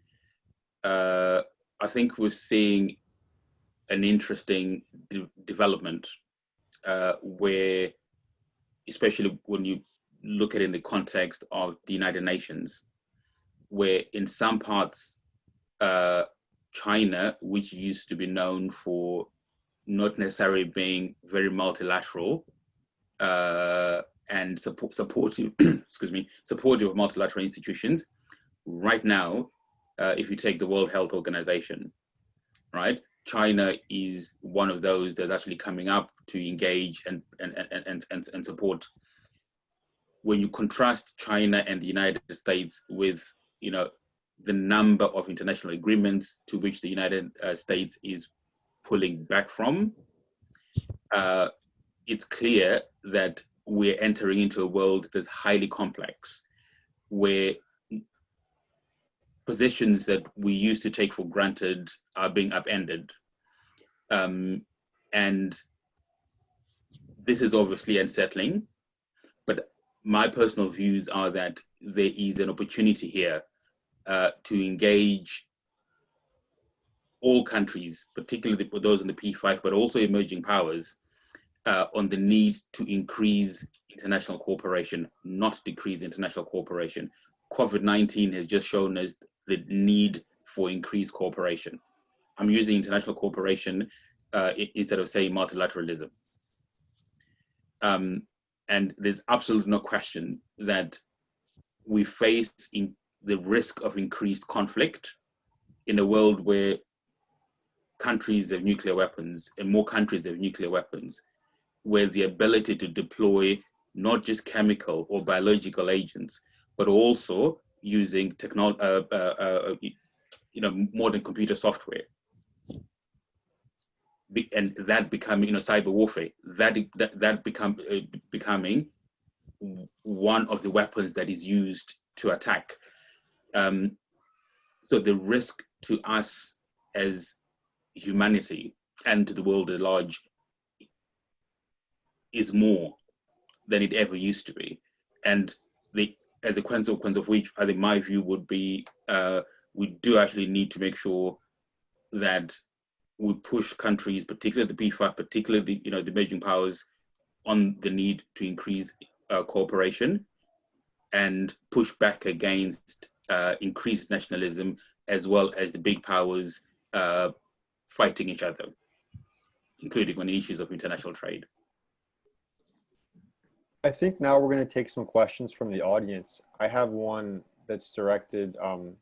Uh, I think we're seeing an interesting de development uh, where especially when you look at it in the context of the United Nations, where in some parts, uh, China, which used to be known for not necessarily being very multilateral uh, and support, supportive, [CLEARS THROAT] excuse me, supportive of multilateral institutions, right now, uh, if you take the World Health Organization, right, China is one of those that's actually coming up to engage and, and, and, and, and support. When you contrast China and the United States with, you know, the number of international agreements to which the United uh, States is pulling back from, uh, it's clear that we're entering into a world that's highly complex, where positions that we used to take for granted are being upended. Um, and this is obviously unsettling, but my personal views are that there is an opportunity here uh, to engage all countries, particularly those in the P5, but also emerging powers, uh, on the need to increase international cooperation, not decrease international cooperation. COVID-19 has just shown us the need for increased cooperation. I'm using international cooperation uh, instead of saying multilateralism. Um, and there's absolutely no question that we face in the risk of increased conflict in a world where countries have nuclear weapons and more countries have nuclear weapons, where the ability to deploy not just chemical or biological agents, but also using technology, uh, uh, uh, you know, modern computer software. Be, and that becoming, you know, cyber warfare, that, that, that become, uh, becoming one of the weapons that is used to attack. Um, so the risk to us as humanity and to the world at large is more than it ever used to be. And the, as a consequence of which, I think my view would be, uh, we do actually need to make sure that we push countries, particularly the P5, particularly the, you know, the emerging powers, on the need to increase uh, cooperation and push back against uh, increased nationalism as well as the big powers uh, fighting each other, including on issues of international trade. I think now we're going to take some questions from the audience. I have one that's directed um,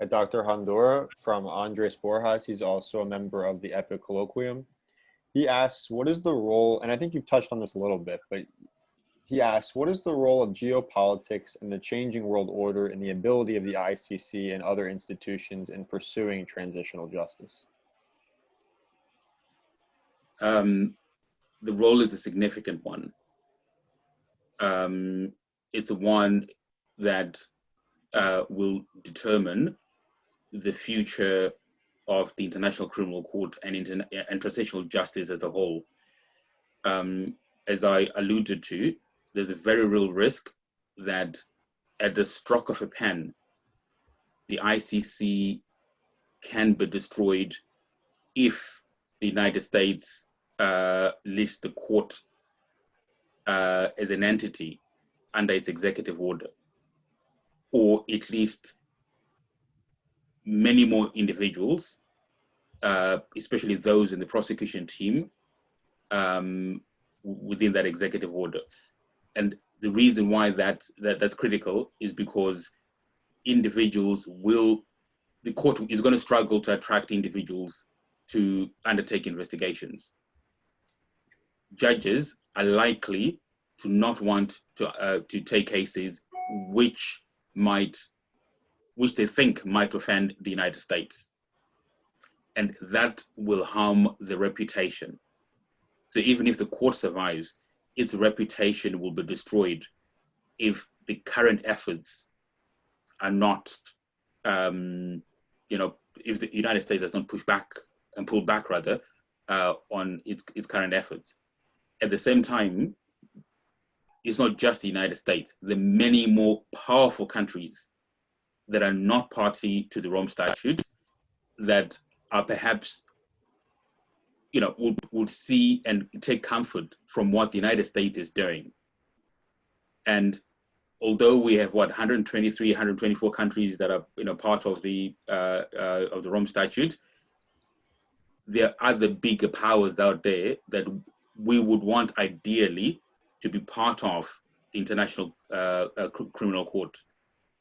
at Dr. Hondora from Andres Borjas. He's also a member of the EPIIC Colloquium. He asks, what is the role, and I think you've touched on this a little bit, but he asks, what is the role of geopolitics in the changing world order and the ability of the ICC and other institutions in pursuing transitional justice? Um, the role is a significant one. Um, it's a one that uh, will determine the future of the International Criminal Court and, interna and justice as a whole. Um, as I alluded to, there's a very real risk that at the stroke of a pen, the ICC can be destroyed if the United States uh, lists the court uh, as an entity under its executive order, or at least many more individuals, uh, especially those in the prosecution team, um, within that executive order. And the reason why that, that that's critical is because individuals will, the court is going to struggle to attract individuals to undertake investigations. Judges are likely to not want to, uh, to take cases which might, which they think might offend the United States. And that will harm the reputation. So even if the court survives, its reputation will be destroyed if the current efforts are not, um, you know, if the United States does not push back and pull back rather uh, on its, its current efforts. At the same time, it's not just the United States. Are many more powerful countries that are not party to the Rome Statute that are perhaps, you know, would, would see and take comfort from what the United States is doing. And although we have what 123, 124 countries that are, you know, part of the uh, uh, of the Rome Statute, there are other bigger powers out there that we would want ideally to be part of the international uh, uh, criminal court.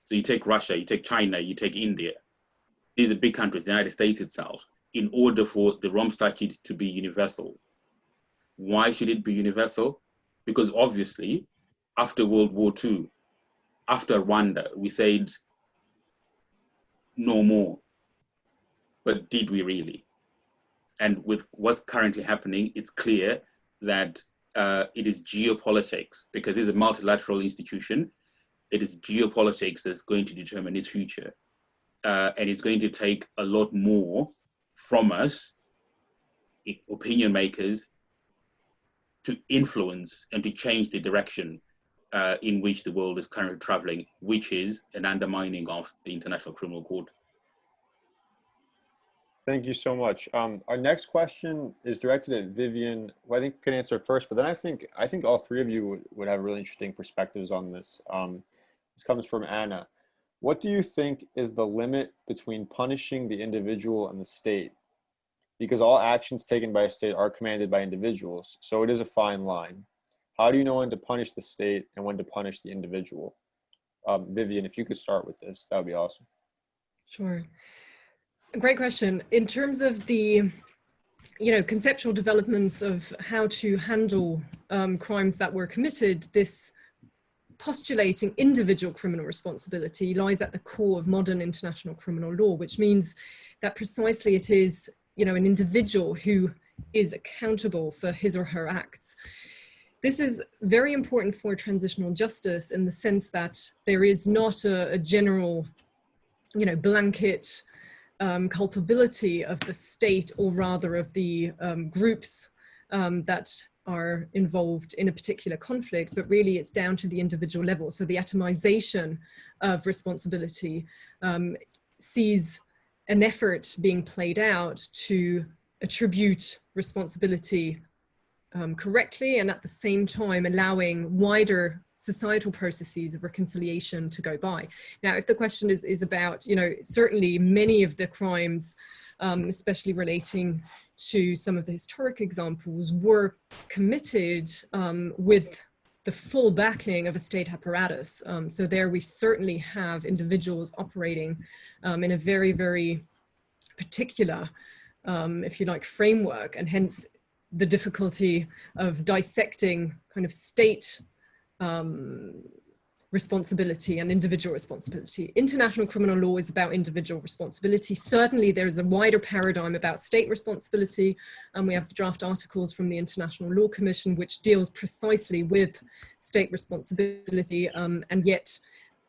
So you take Russia, you take China, you take India. These are big countries, the United States itself, in order for the Rome Statute to be universal. Why should it be universal? Because obviously, after World War II, after Rwanda, we said no more. But did we really? And with what's currently happening, it's clear that uh, it is geopolitics because it's a multilateral institution. It is geopolitics that's going to determine its future. Uh, and it's going to take a lot more from us, opinion makers, to influence and to change the direction uh, in which the world is currently traveling, which is an undermining of the International Criminal Court. Thank you so much. Um, our next question is directed at Vivian, who I think can answer first, but then I think I think all three of you would, would have really interesting perspectives on this. Um, this comes from Anna. What do you think is the limit between punishing the individual and the state? Because all actions taken by a state are commanded by individuals, so it is a fine line. How do you know when to punish the state and when to punish the individual? Um, Vivian, if you could start with this, that would be awesome. Sure. Great question. In terms of the, you know, conceptual developments of how to handle um, crimes that were committed, this postulating individual criminal responsibility lies at the core of modern international criminal law, which means that precisely it is, you know, an individual who is accountable for his or her acts. This is very important for transitional justice in the sense that there is not a, a general, you know, blanket um, culpability of the state or rather of the um, groups um, that are involved in a particular conflict, but really it's down to the individual level. So the atomization of responsibility um, sees an effort being played out to attribute responsibility um, correctly and at the same time allowing wider societal processes of reconciliation to go by. Now, if the question is, is about, you know, certainly many of the crimes, um, especially relating to some of the historic examples, were committed um, with the full backing of a state apparatus. Um, so there we certainly have individuals operating um, in a very, very particular, um, if you like, framework, and hence the difficulty of dissecting kind of state um, responsibility and individual responsibility. International criminal law is about individual responsibility. Certainly there is a wider paradigm about state responsibility and we have the draft articles from the International Law Commission which deals precisely with state responsibility um, and yet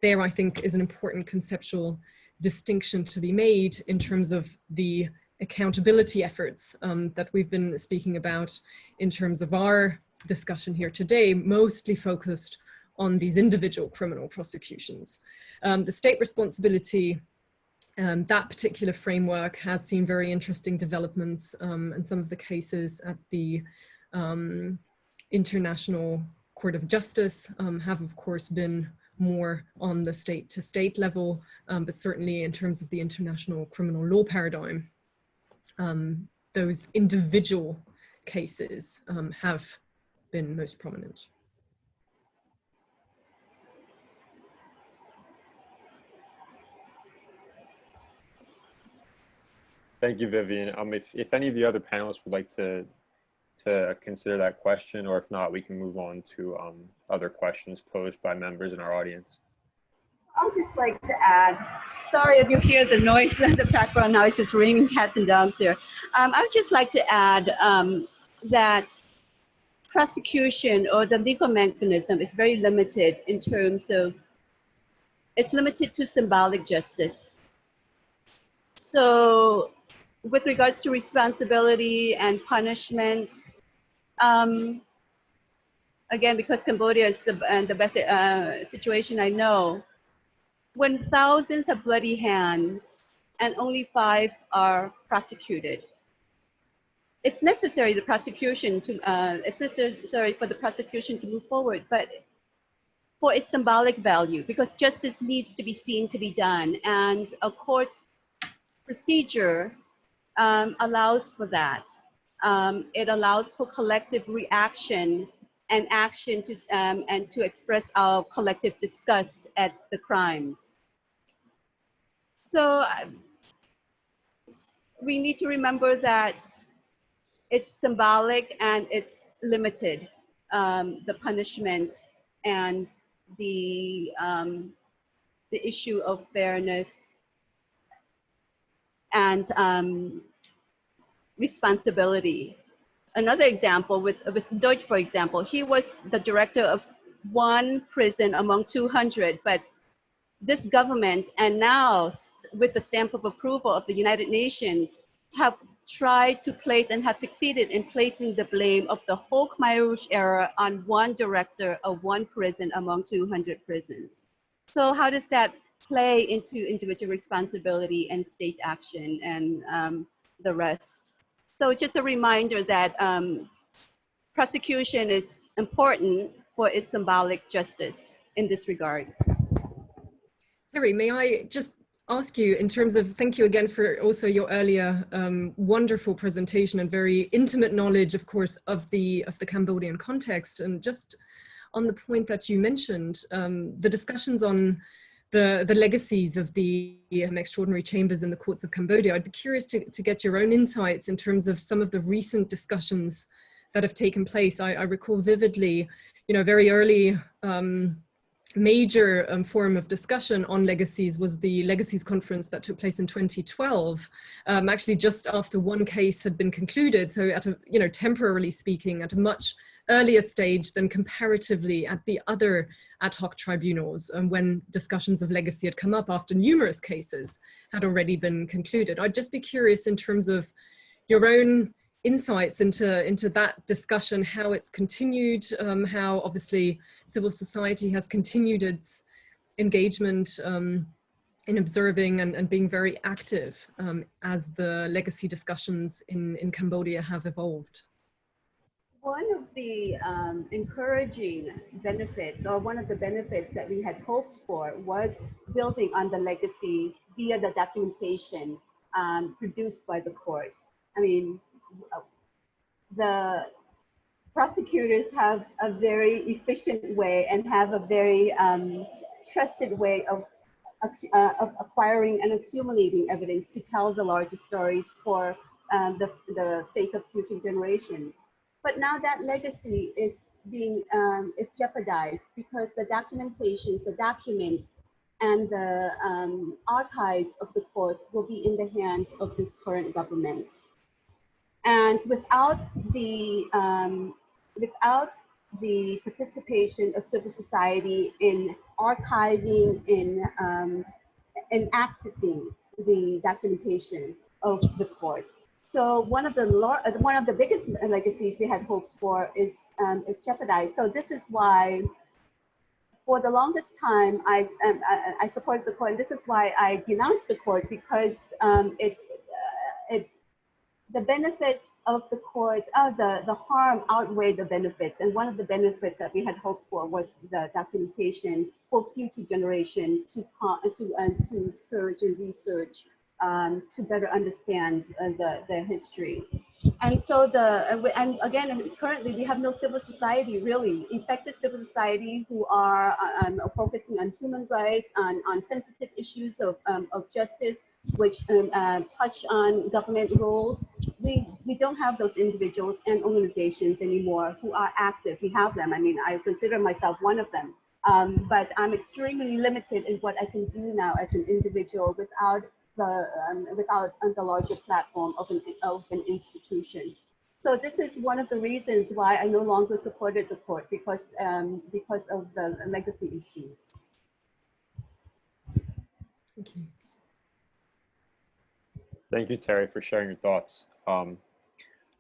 there I think is an important conceptual distinction to be made in terms of the accountability efforts um, that we've been speaking about in terms of our discussion here today, mostly focused on these individual criminal prosecutions. Um, the state responsibility, um, that particular framework has seen very interesting developments um, and some of the cases at the um, International Court of Justice um, have of course been more on the state to state level, um, but certainly in terms of the international criminal law paradigm, um, those individual cases have been most prominent. Thank you, Vivian. Um, if, if any of the other panelists would like to to consider that question, or if not, we can move on to um, other questions posed by members in our audience. I'd just like to add, sorry if you hear the noise, [LAUGHS] the background noise is ringing cats and dogs here. Um, I would just like to add um, that prosecution or the legal mechanism is very limited in terms of, it's limited to symbolic justice. So with regards to responsibility and punishment, um, again, because Cambodia is the, uh, the best uh, situation I know, when thousands have bloody hands and only five are prosecuted, it's necessary the prosecution to uh, it's necessary for the prosecution to move forward, but for its symbolic value, because justice needs to be seen to be done, and a court procedure um, allows for that. Um, it allows for collective reaction and action to, um, and to express our collective disgust at the crimes. So uh, we need to remember that it's symbolic and it's limited, um, the punishment and the, um, the issue of fairness and um, responsibility. Another example with, with Duch, for example, he was the director of one prison among 200, but this government and now with the stamp of approval of the United Nations have tried to place and have succeeded in placing the blame of the whole Khmer Rouge era on one director of one prison among 200 prisons. So how does that play into individual responsibility and state action and um, the rest. So just a reminder that um, prosecution is important for its symbolic justice in this regard. Theary, may I just ask you in terms of, thank you again for also your earlier um, wonderful presentation and very intimate knowledge, of course, of the, of the Cambodian context. And just on the point that you mentioned, um, the discussions on the, the legacies of the um, extraordinary chambers in the courts of Cambodia. I'd be curious to, to get your own insights in terms of some of the recent discussions that have taken place. I, I recall vividly, you know, very early um, major um, forum of discussion on legacies was the legacies conference that took place in 2012 um, actually just after one case had been concluded so at a you know temporarily speaking at a much earlier stage than comparatively at the other ad hoc tribunals and um, when discussions of legacy had come up after numerous cases had already been concluded. I'd just be curious in terms of your own insights into, into that discussion, how it's continued, um, how obviously civil society has continued its engagement um, in observing and, and being very active um, as the legacy discussions in, in Cambodia have evolved. One of the um, encouraging benefits, or one of the benefits that we had hoped for, was building on the legacy via the documentation um, produced by the court. I mean, the prosecutors have a very efficient way and have a very um, trusted way of, uh, of acquiring and accumulating evidence to tell the larger stories for um, the, the sake of future generations. But now that legacy is being um, is jeopardized because the documentations, the documents, and the um, archives of the court will be in the hands of this current government. And without the um, without the participation of civil society in archiving, in um, in accessing the documentation of the court. So one of the one of the biggest legacies we had hoped for is um, is jeopardized. So this is why, for the longest time, I um, I, I, supported the court. And this is why I denounced the court because um, it uh, it the benefits of the court, uh, the, the harm outweighed the benefits. And one of the benefits that we had hoped for was the documentation for future generation to, to, uh, to search and research um, to better understand uh, the, the history. And so the, uh, and again, currently we have no civil society really, effective civil society who are uh, um, focusing on human rights, on, on sensitive issues of, um, of justice, which um, uh, touch on government roles. We, we don't have those individuals and organizations anymore who are active. We have them. I mean, I consider myself one of them. Um, but I'm extremely limited in what I can do now as an individual without the um, without the larger platform of an of an institution. So this is one of the reasons why I no longer supported the court because um, because of the legacy issues. Thank you. Thank you, Theary, for sharing your thoughts. Um,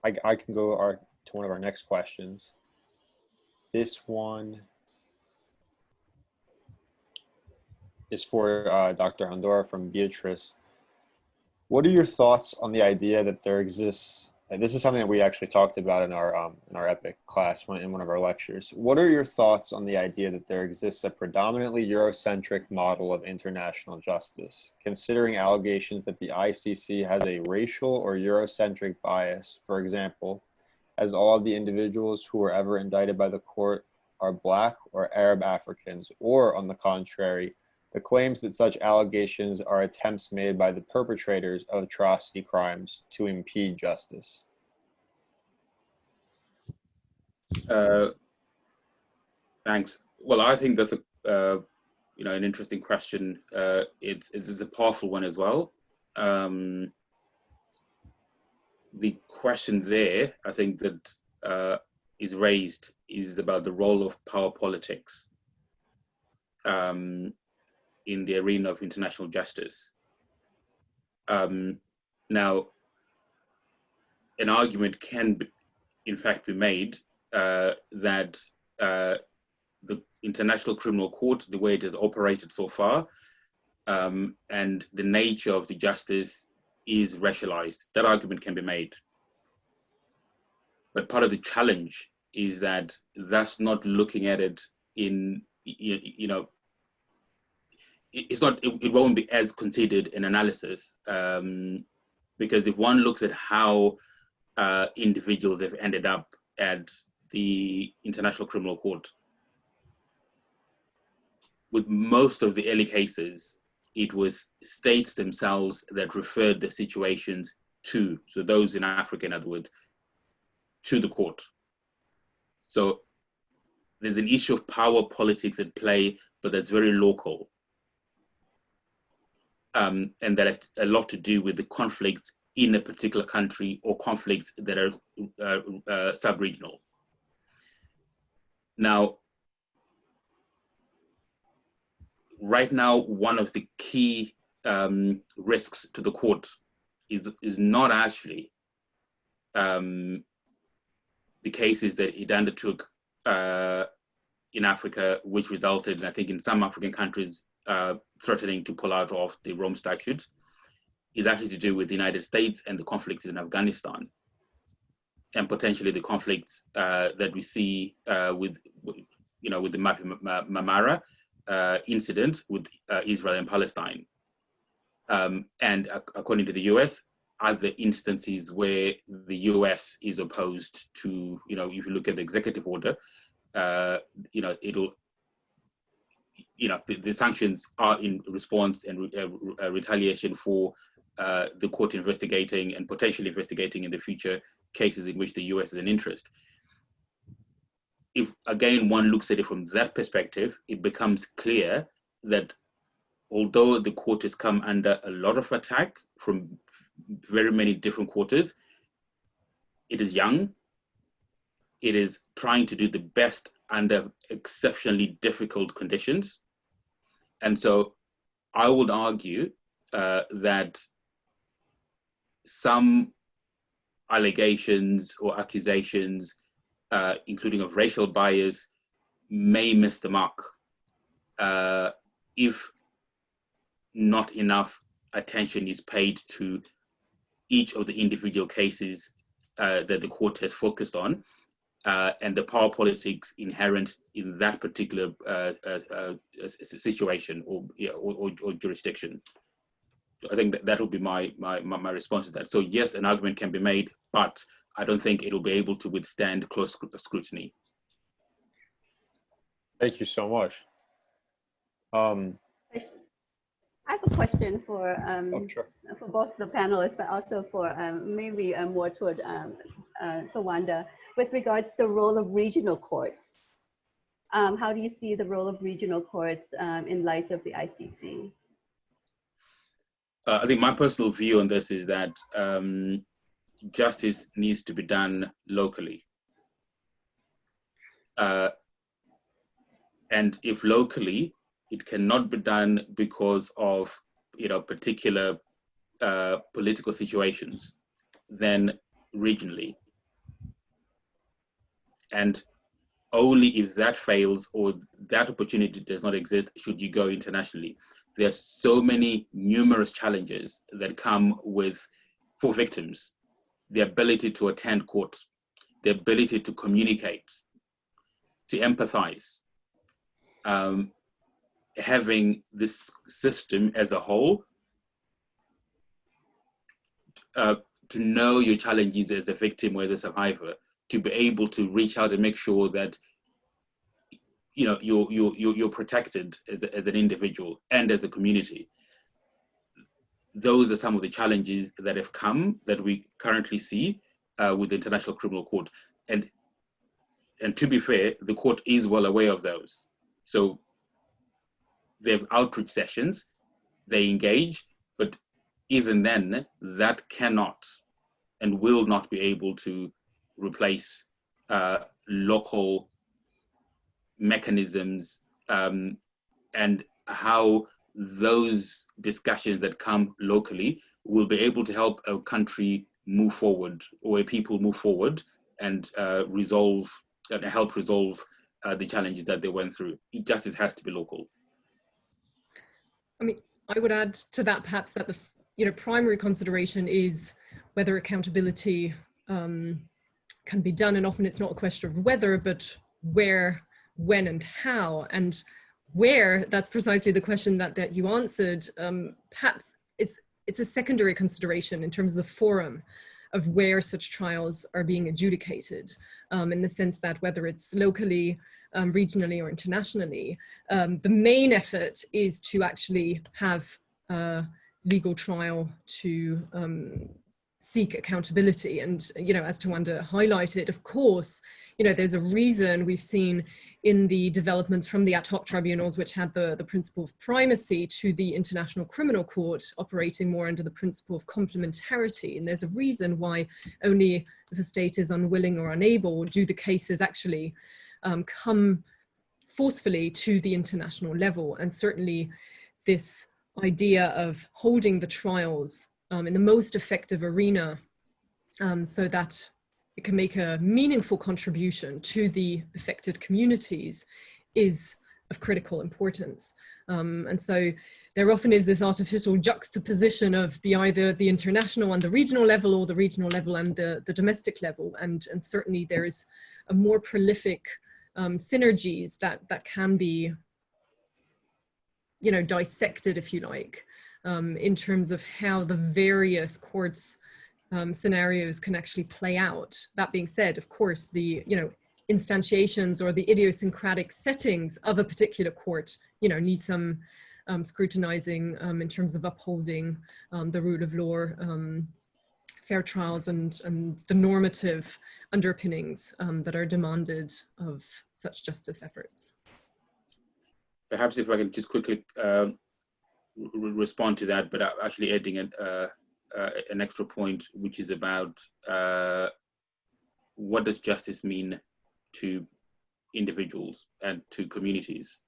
I, I can go our, to one of our next questions. This one is for uh, Dr. Hondora from Beatrice. What are your thoughts on the idea that there exists this is something that we actually talked about in our um, in our EPIIC class in one of our lectures. What are your thoughts on the idea that there exists a predominantly Eurocentric model of international justice, considering allegations that the ICC has a racial or Eurocentric bias? For example, as all of the individuals who were ever indicted by the court are Black or Arab Africans, or on the contrary, the claims that such allegations are attempts made by the perpetrators of atrocity crimes to impede justice? Uh, thanks. Well, I think that's a uh, you know an interesting question. Uh, it's, it's a powerful one as well. Um, the question there, I think that uh, is raised is about the role of power politics. Um, in the arena of international justice. Um, now, an argument can, be, in fact, be made uh, that uh, the International Criminal Court, the way it has operated so far, um, and the nature of the justice is racialized. That argument can be made. But part of the challenge is that that's not looking at it in, you, you know, it's not it, it, won't be as considered in analysis um, because if one looks at how uh, individuals have ended up at the International Criminal Court, with most of the early cases, it was states themselves that referred the situations to, so those in Africa, in other words, to the court. So there's an issue of power politics at play, but that's very local um, and that has a lot to do with the conflicts in a particular country or conflicts that are uh, uh, sub-regional. Now, right now, one of the key um, risks to the court is, is not actually um, the cases that it undertook uh, in Africa, which resulted, I think, in some African countries uh, threatening to pull out of the Rome Statute, is actually to do with the United States and the conflicts in Afghanistan, and potentially the conflicts uh, that we see uh, with, you know, with the Marmara uh, incident with uh, Israel and Palestine. Um, and according to the US, other instances where the US is opposed to, you know, if you look at the executive order, uh, you know, it'll, you know, the, the sanctions are in response and re uh, uh, retaliation for uh, the court investigating and potentially investigating in the future cases in which the US has an interest. If again one looks at it from that perspective, it becomes clear that although the court has come under a lot of attack from very many different quarters, it is young, it is trying to do the best under exceptionally difficult conditions. And so I would argue uh, that some allegations or accusations, uh, including of racial bias, may miss the mark uh, if not enough attention is paid to each of the individual cases uh, that the court has focused on uh, and the power politics inherent in that particular uh, uh, uh situation or, or, or, jurisdiction. I think that that'll be my, my, my response to that. So yes, an argument can be made, but I don't think it'll be able to withstand close scrutiny. Thank you so much. Um, I have a question for um, oh, sure. for both the panelists, but also for um, maybe uh, more toward um, uh, Tawanda with regards to the role of regional courts. Um, how do you see the role of regional courts um, in light of the ICC? Uh, I think my personal view on this is that um, justice needs to be done locally. Uh, and if locally, it cannot be done because of you know particular uh, political situations then regionally. And only if that fails or that opportunity does not exist should you go internationally. There are so many numerous challenges that come with for victims the ability to attend court the ability to communicate to empathize um, having this system as a whole uh, to know your challenges as a victim or as a survivor, to be able to reach out and make sure that you know you're you're you're protected as, a, as an individual and as a community. Those are some of the challenges that have come that we currently see uh, with the International Criminal Court, and and to be fair, the court is well aware of those. So they have outreach sessions, they engage, but even then, that cannot and will not be able to replace uh, local mechanisms um, and how those discussions that come locally will be able to help a country move forward or a people move forward and uh, resolve and help resolve uh, the challenges that they went through. It justice has to be local. I mean, I would add to that perhaps that the you know primary consideration is whether accountability um, can be done, and often it's not a question of whether, but where, when, and how, and where. That's precisely the question that that you answered. Um, perhaps it's it's a secondary consideration in terms of the forum of where such trials are being adjudicated, um, in the sense that whether it's locally um, regionally or internationally. Um, the main effort is to actually have a legal trial to um, seek accountability. And, you know, as Tawanda highlighted, of course, you know, there's a reason we've seen in the developments from the ad hoc tribunals, which had the, the principle of primacy to the International Criminal Court operating more under the principle of complementarity. And there's a reason why only if a state is unwilling or unable do the cases actually um, come forcefully to the international level. And certainly this idea of holding the trials um, in the most effective arena um, so that it can make a meaningful contribution to the affected communities is of critical importance. Um, and so there often is this artificial juxtaposition of the either the international and the regional level or the regional level and the, the domestic level. And, and certainly there is a more prolific um, synergies that, that can be, you know, dissected, if you like, um, in terms of how the various courts um, scenarios can actually play out. That being said, of course, the, you know, instantiations or the idiosyncratic settings of a particular court, you know, need some um, scrutinizing um, in terms of upholding um, the rule of law, um, fair trials and, and the normative underpinnings um, that are demanded of such justice efforts. Perhaps if I can just quickly uh, respond to that, but actually adding an, uh, uh, an extra point, which is about uh, what does justice mean to individuals and to communities?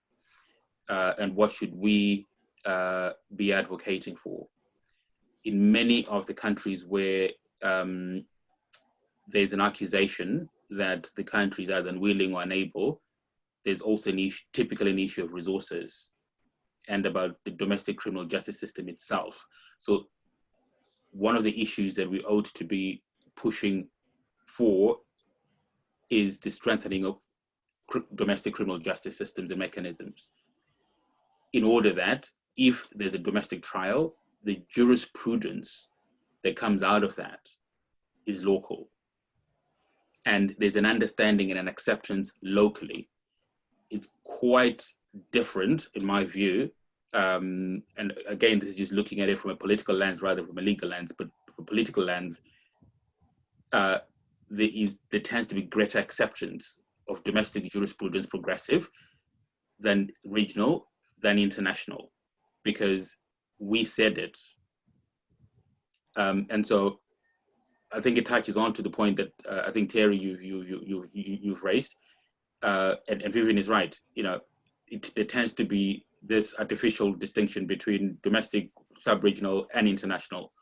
Uh, and what should we uh, be advocating for? In many of the countries where um, there's an accusation that the country is either unwilling or unable, there's also an issue, typically an issue of resources and about the domestic criminal justice system itself. So one of the issues that we ought to be pushing for is the strengthening of domestic criminal justice systems and mechanisms in order that if there's a domestic trial, the jurisprudence that comes out of that is local. And there's an understanding and an acceptance locally. It's quite different, in my view. Um, and again, this is just looking at it from a political lens rather from a legal lens, but from a political lens, uh, there, is, there tends to be greater acceptance of domestic jurisprudence progressive than regional, than international, because we said it. Um, and so I think it touches on to the point that uh, I think Theary, you, you, you, you, you've raised, uh, and, and Vivian is right. You know, it, there tends to be this artificial distinction between domestic, sub-regional, and international.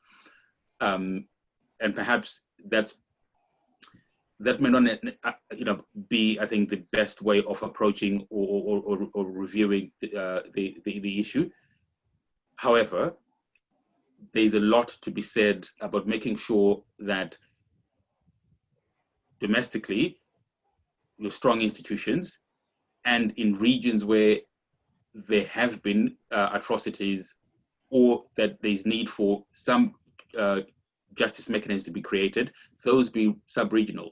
Um, and perhaps that's that may not uh, you know be I think the best way of approaching or or, or, or reviewing the, uh, the, the, the issue. However, there's a lot to be said about making sure that domestically have strong institutions and in regions where there have been uh, atrocities or that there's need for some uh, justice mechanisms to be created, those be sub-regional.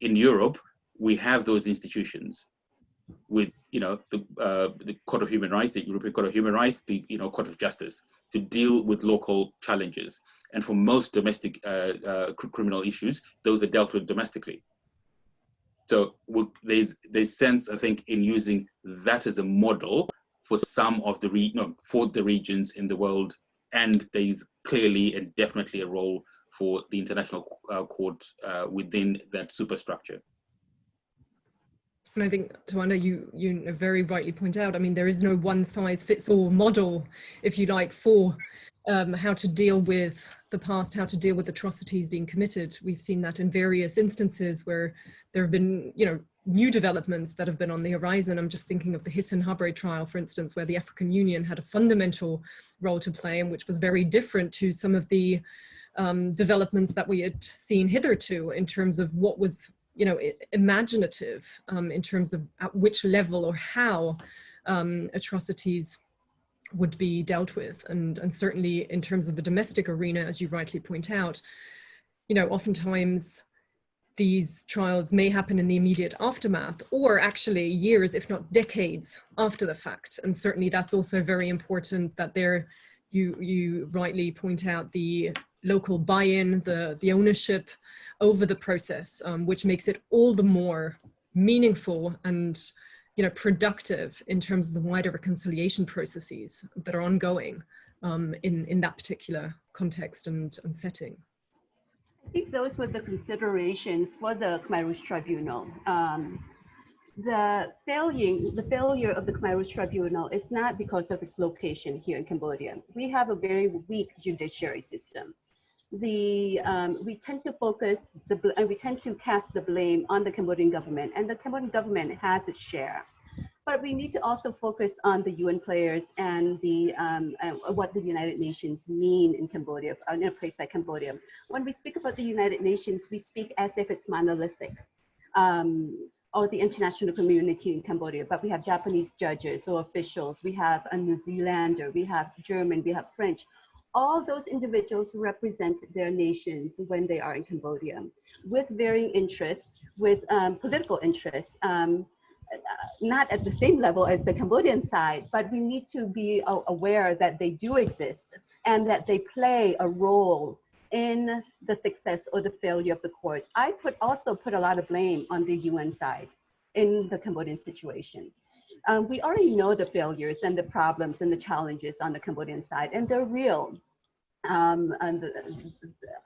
In Europe, we have those institutions with, you know, the, uh, the Court of Human Rights, the European Court of Human Rights, the, you know, Court of Justice to deal with local challenges. And for most domestic uh, uh, criminal issues, those are dealt with domestically. So there's there's sense, I think, in using that as a model for some of the re no, for the regions in the world, and there's clearly and definitely a role for the international uh, court uh, within that superstructure. And I think, Tawanda, you, you very rightly point out, I mean, there is no one size fits all model, if you like, for um, how to deal with the past, how to deal with atrocities being committed. We've seen that in various instances where there have been, you know, new developments that have been on the horizon. I'm just thinking of the Hissène Habré trial, for instance, where the African Union had a fundamental role to play and which was very different to some of the um, developments that we had seen hitherto in terms of what was you know, imaginative um, in terms of at which level or how um, atrocities would be dealt with. And, and certainly in terms of the domestic arena, as you rightly point out, you know, oftentimes these trials may happen in the immediate aftermath or actually years, if not decades after the fact. And certainly that's also very important that there, you, you rightly point out the local buy-in, the, the ownership over the process, um, which makes it all the more meaningful and you know, productive in terms of the wider reconciliation processes that are ongoing um, in, in that particular context and, and setting. I think those were the considerations for the Khmer Rouge Tribunal. Um, the failure, the failure of the Khmer Rouge Tribunal is not because of its location here in Cambodia. We have a very weak judiciary system the um, we tend to focus the and we tend to cast the blame on the Cambodian government, and the Cambodian government has its share. But we need to also focus on the UN players and the um, what the United Nations mean in Cambodia, in a place like Cambodia. When we speak about the United Nations, we speak as if it's monolithic. Um, or the international community in Cambodia, but we have Japanese judges or officials, we have a New Zealander, we have German, we have French. All those individuals represent their nations when they are in Cambodia with varying interests, with um, political interests, um, not at the same level as the Cambodian side, but we need to be aware that they do exist and that they play a role in the success or the failure of the court. I put also put a lot of blame on the UN side in the Cambodian situation. Um, we already know the failures and the problems and the challenges on the Cambodian side, and they're real. Um, and,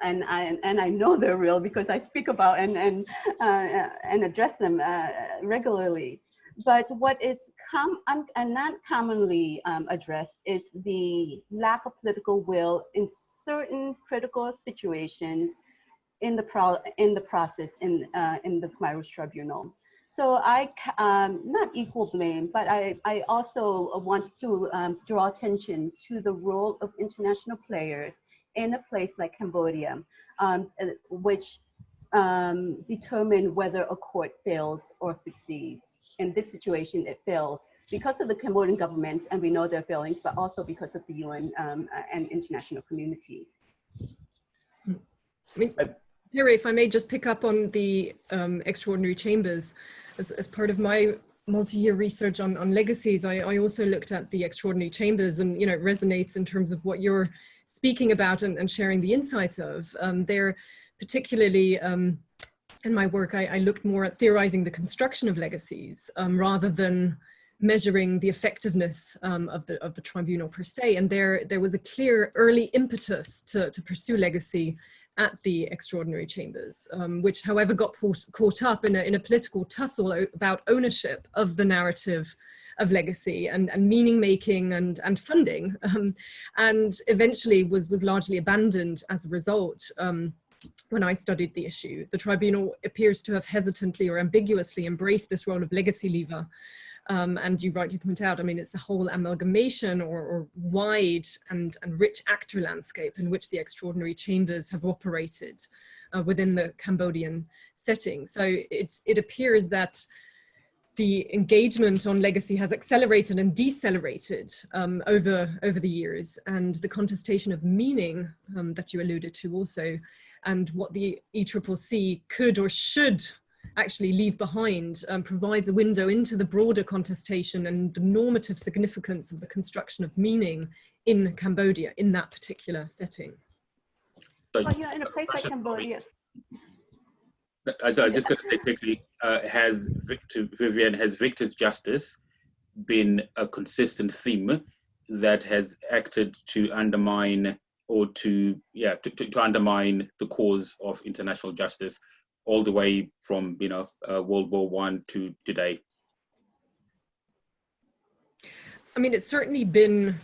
and, I, and I know they're real because I speak about and, and, uh, and address them uh, regularly. But what is com un and not commonly um, addressed is the lack of political will in certain critical situations in the pro in the process in uh, in the Khmer Rouge Tribunal. So I um, not equal blame, but I I also want to um, draw attention to the role of international players in a place like Cambodia, um, uh, which um, determine whether a court fails or succeeds. In this situation, it fails because of the Cambodian government, and we know their failings, but also because of the UN um, and international community. I mean, Theary, if I may just pick up on the um, extraordinary chambers, as, as part of my multi-year research on, on legacies, I, I also looked at the extraordinary chambers and, you know, it resonates in terms of what you're speaking about and, and sharing the insights of. Um, they're particularly um, in my work, I, I, looked more at theorizing the construction of legacies um, rather than measuring the effectiveness um, of the of the tribunal per se. And there there was a clear early impetus to, to pursue legacy at the extraordinary chambers, um, which however got caught up in a, in a political tussle about ownership of the narrative of legacy and, and meaning making and, and funding, um, and eventually was, was largely abandoned as a result. Um, when I studied the issue. The tribunal appears to have hesitantly or ambiguously embraced this role of legacy lever. Um, and you rightly point out, I mean, it's a whole amalgamation or, or wide and, and, rich actor landscape in which the extraordinary chambers have operated uh, within the Cambodian setting. So it, it appears that the engagement on legacy has accelerated and decelerated um, over, over the years and the contestation of meaning um, that you alluded to also and what the ECCC could or should actually leave behind um, provides a window into the broader contestation and the normative significance of the construction of meaning in Cambodia in that particular setting. Well, yeah, in a place like Cambodia. I was just going to say quickly, uh, has Victor, Vivian, has Victor's justice been a consistent theme that has acted to undermine or to yeah to, to, to, undermine the cause of international justice all the way from you know uh, world war one to today. I mean it's certainly been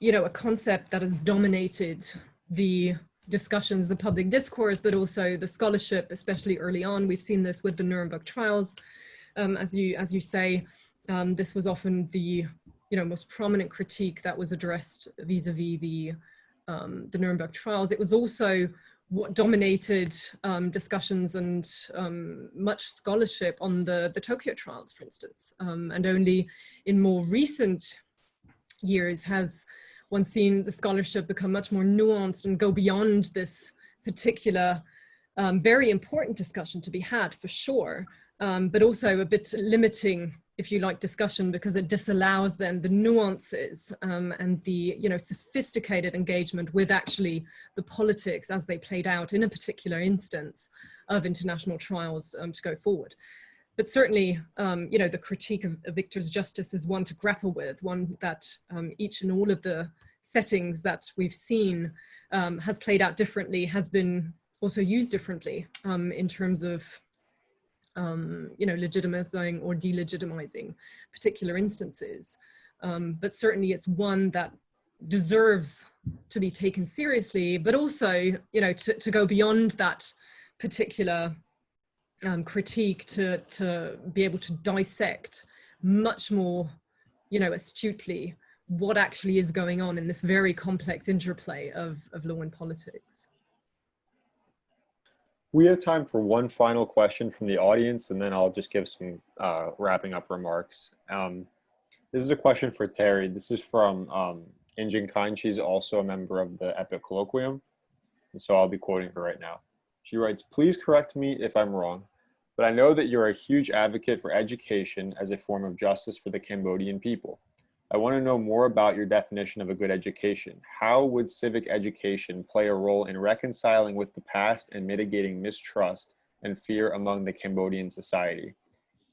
you know a concept that has dominated the discussions the public discourse but also the scholarship especially early on. We've seen this with the nuremberg trials. Um, as you as you say um, this was often the you know most prominent critique that was addressed vis-a-vis -vis the um, the Nuremberg trials. It was also what dominated um, discussions and um, much scholarship on the, the Tokyo trials, for instance. Um, and only in more recent years has one seen the scholarship become much more nuanced and go beyond this particular um, very important discussion to be had for sure, um, but also a bit limiting if you like, discussion because it disallows then the nuances um, and the, you know, sophisticated engagement with actually the politics as they played out in a particular instance of international trials um, to go forward. But certainly, um, you know, the critique of, of, Victor's justice is one to grapple with, one that um, each and all of the settings that we've seen um, has played out differently, has been also used differently um, in terms of um, you know, legitimizing or delegitimizing particular instances. Um, but certainly it's one that deserves to be taken seriously, but also, you know, to, to go beyond that particular um, critique to, to be able to dissect much more, you know, astutely what actually is going on in this very complex interplay of, of law and politics. We have time for one final question from the audience, and then I'll just give some uh, wrapping up remarks. Um, this is a question for Theary. This is from um, Injin Kine. She's also a member of the EPIIC Colloquium, and so I'll be quoting her right now. She writes, please correct me if I'm wrong, but I know that you're a huge advocate for education as a form of justice for the Cambodian people. I want to know more about your definition of a good education. How would civic education play a role in reconciling with the past and mitigating mistrust and fear among the Cambodian society?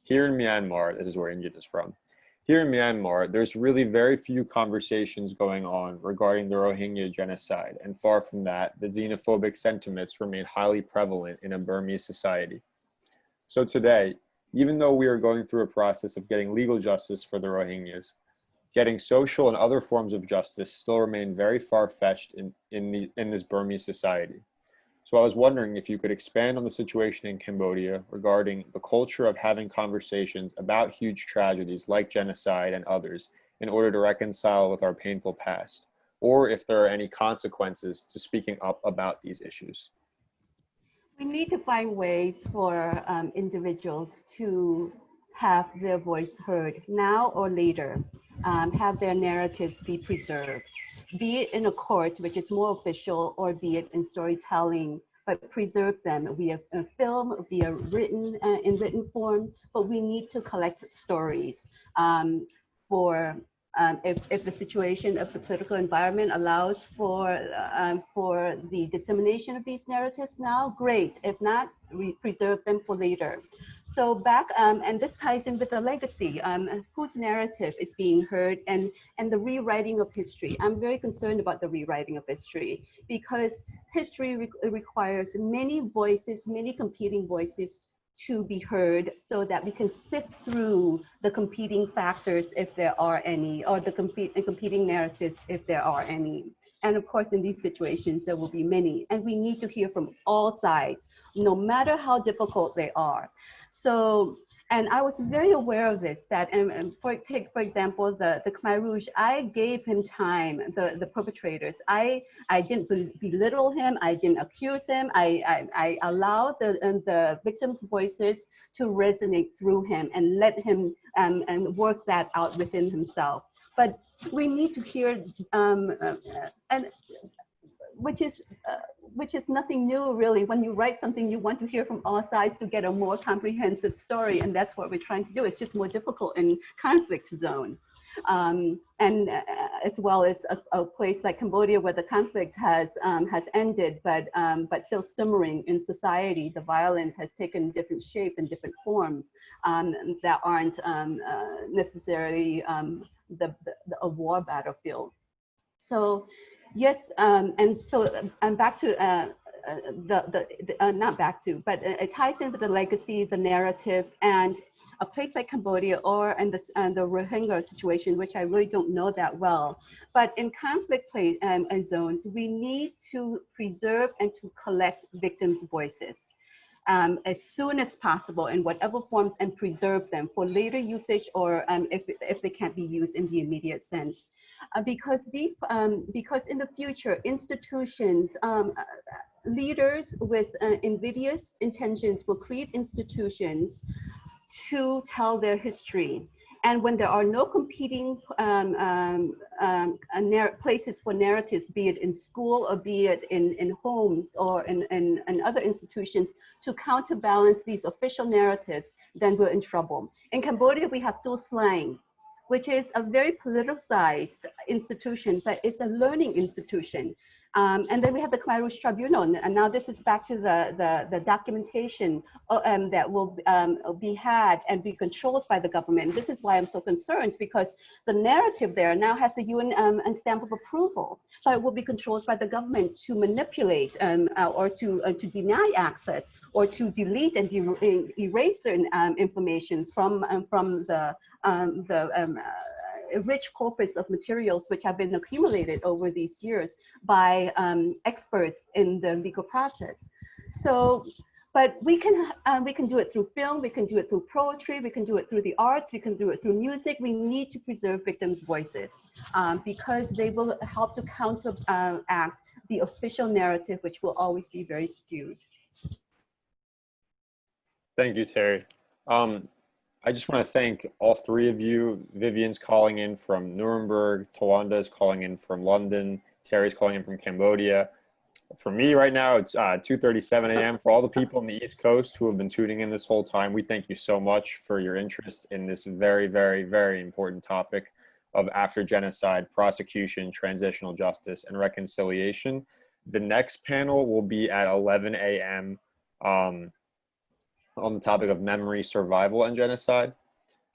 Here in Myanmar, this is where Injin is from. Here in Myanmar, there's really very few conversations going on regarding the Rohingya genocide, and far from that, the xenophobic sentiments remain highly prevalent in a Burmese society. So today, even though we are going through a process of getting legal justice for the Rohingyas, getting social and other forms of justice still remain very far-fetched in, in, the, in this Burmese society. So I was wondering if you could expand on the situation in Cambodia regarding the culture of having conversations about huge tragedies like genocide and others in order to reconcile with our painful past, or if there are any consequences to speaking up about these issues. We need to find ways for um, individuals to have their voice heard now or later um, have their narratives be preserved, be it in a court, which is more official, or be it in storytelling, but preserve them via a film, via written, uh, in written form, but we need to collect stories um, for um, if, if the situation of the political environment allows for, um, for the dissemination of these narratives now, great. If not, we preserve them for later so back, um, and this ties in with the legacy, um, whose narrative is being heard and, and the rewriting of history. I'm very concerned about the rewriting of history because history re requires many voices, many competing voices to be heard so that we can sift through the competing factors if there are any, or the compete, competing narratives if there are any. And of course, in these situations, there will be many. And we need to hear from all sides, no matter how difficult they are. So, and I was very aware of this, that, and, and for, take, for example, the, the Khmer Rouge, I gave him time, the, the perpetrators. I, I didn't belittle him, I didn't accuse him, I, I, I allowed the, the victims' voices to resonate through him and let him um, and work that out within himself. But we need to hear, um, uh, and which is uh, which is nothing new really. When you write something, you want to hear from all sides to get a more comprehensive story, and that's what we're trying to do. It's just more difficult in conflict zone. Um, and uh, as well as a, a, place like Cambodia where the conflict has um, has ended, but um, but still simmering in society. The violence has taken different shape and different forms um, that aren't um, uh, necessarily um, the, the, a war battlefield. So Yes, um, and so I'm back to uh, uh, the, the, the uh, not back to, but it ties in with the legacy, the narrative, and a place like Cambodia or in the, and the Rohingya situation, which I really don't know that well. But in conflict place, um, zones, we need to preserve and to collect victims' voices. Um, as soon as possible in whatever forms and preserve them for later usage or um, if, if they can't be used in the immediate sense. Uh, because these um, because in the future institutions um, leaders with uh, invidious intentions will create institutions to tell their history and when there are no competing um, um, um, places for narratives, be it in school or be it in, in homes or in, in, in, other institutions to counterbalance these official narratives, then we're in trouble. In Cambodia, we have Tuol Sleng, which is a very politicized institution, but it's a learning institution. Um, and then we have the Khmer Rouge Tribunal, and now this is back to the, the, the documentation uh, um, that will um, be had and be controlled by the government. This is why I'm so concerned because the narrative there now has the UN um, stamp of approval, so it will be controlled by the government to manipulate um, uh, or to, uh, to deny access or to delete and erase certain um, information from, from the, the uh, rich corpus of materials which have been accumulated over these years by um, experts in the legal process. So, but we can uh, we can do it through film, we can do it through poetry, we can do it through the arts, we can do it through music. We need to preserve victims' voices um, because they will help to counteract the official narrative, which will always be very skewed. Thank you, Theary. Um, I just want to thank all three of you. Vivian's calling in from Nuremberg, Tawanda is calling in from London, Theary's calling in from Cambodia. For me right now, it's uh, 2.37 a.m. For all the people on the East Coast who have been tuning in this whole time, we thank you so much for your interest in this very, very, very important topic of after genocide, prosecution, transitional justice, and reconciliation. The next panel will be at 11 a.m. Um, on the topic of memory, survival, and genocide.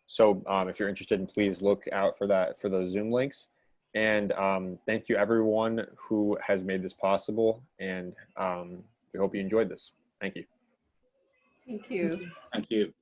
So um, if you're interested, please look out for that for those Zoom links. And um, thank you everyone who has made this possible. And um, we hope you enjoyed this. Thank you. Thank you. Thank you.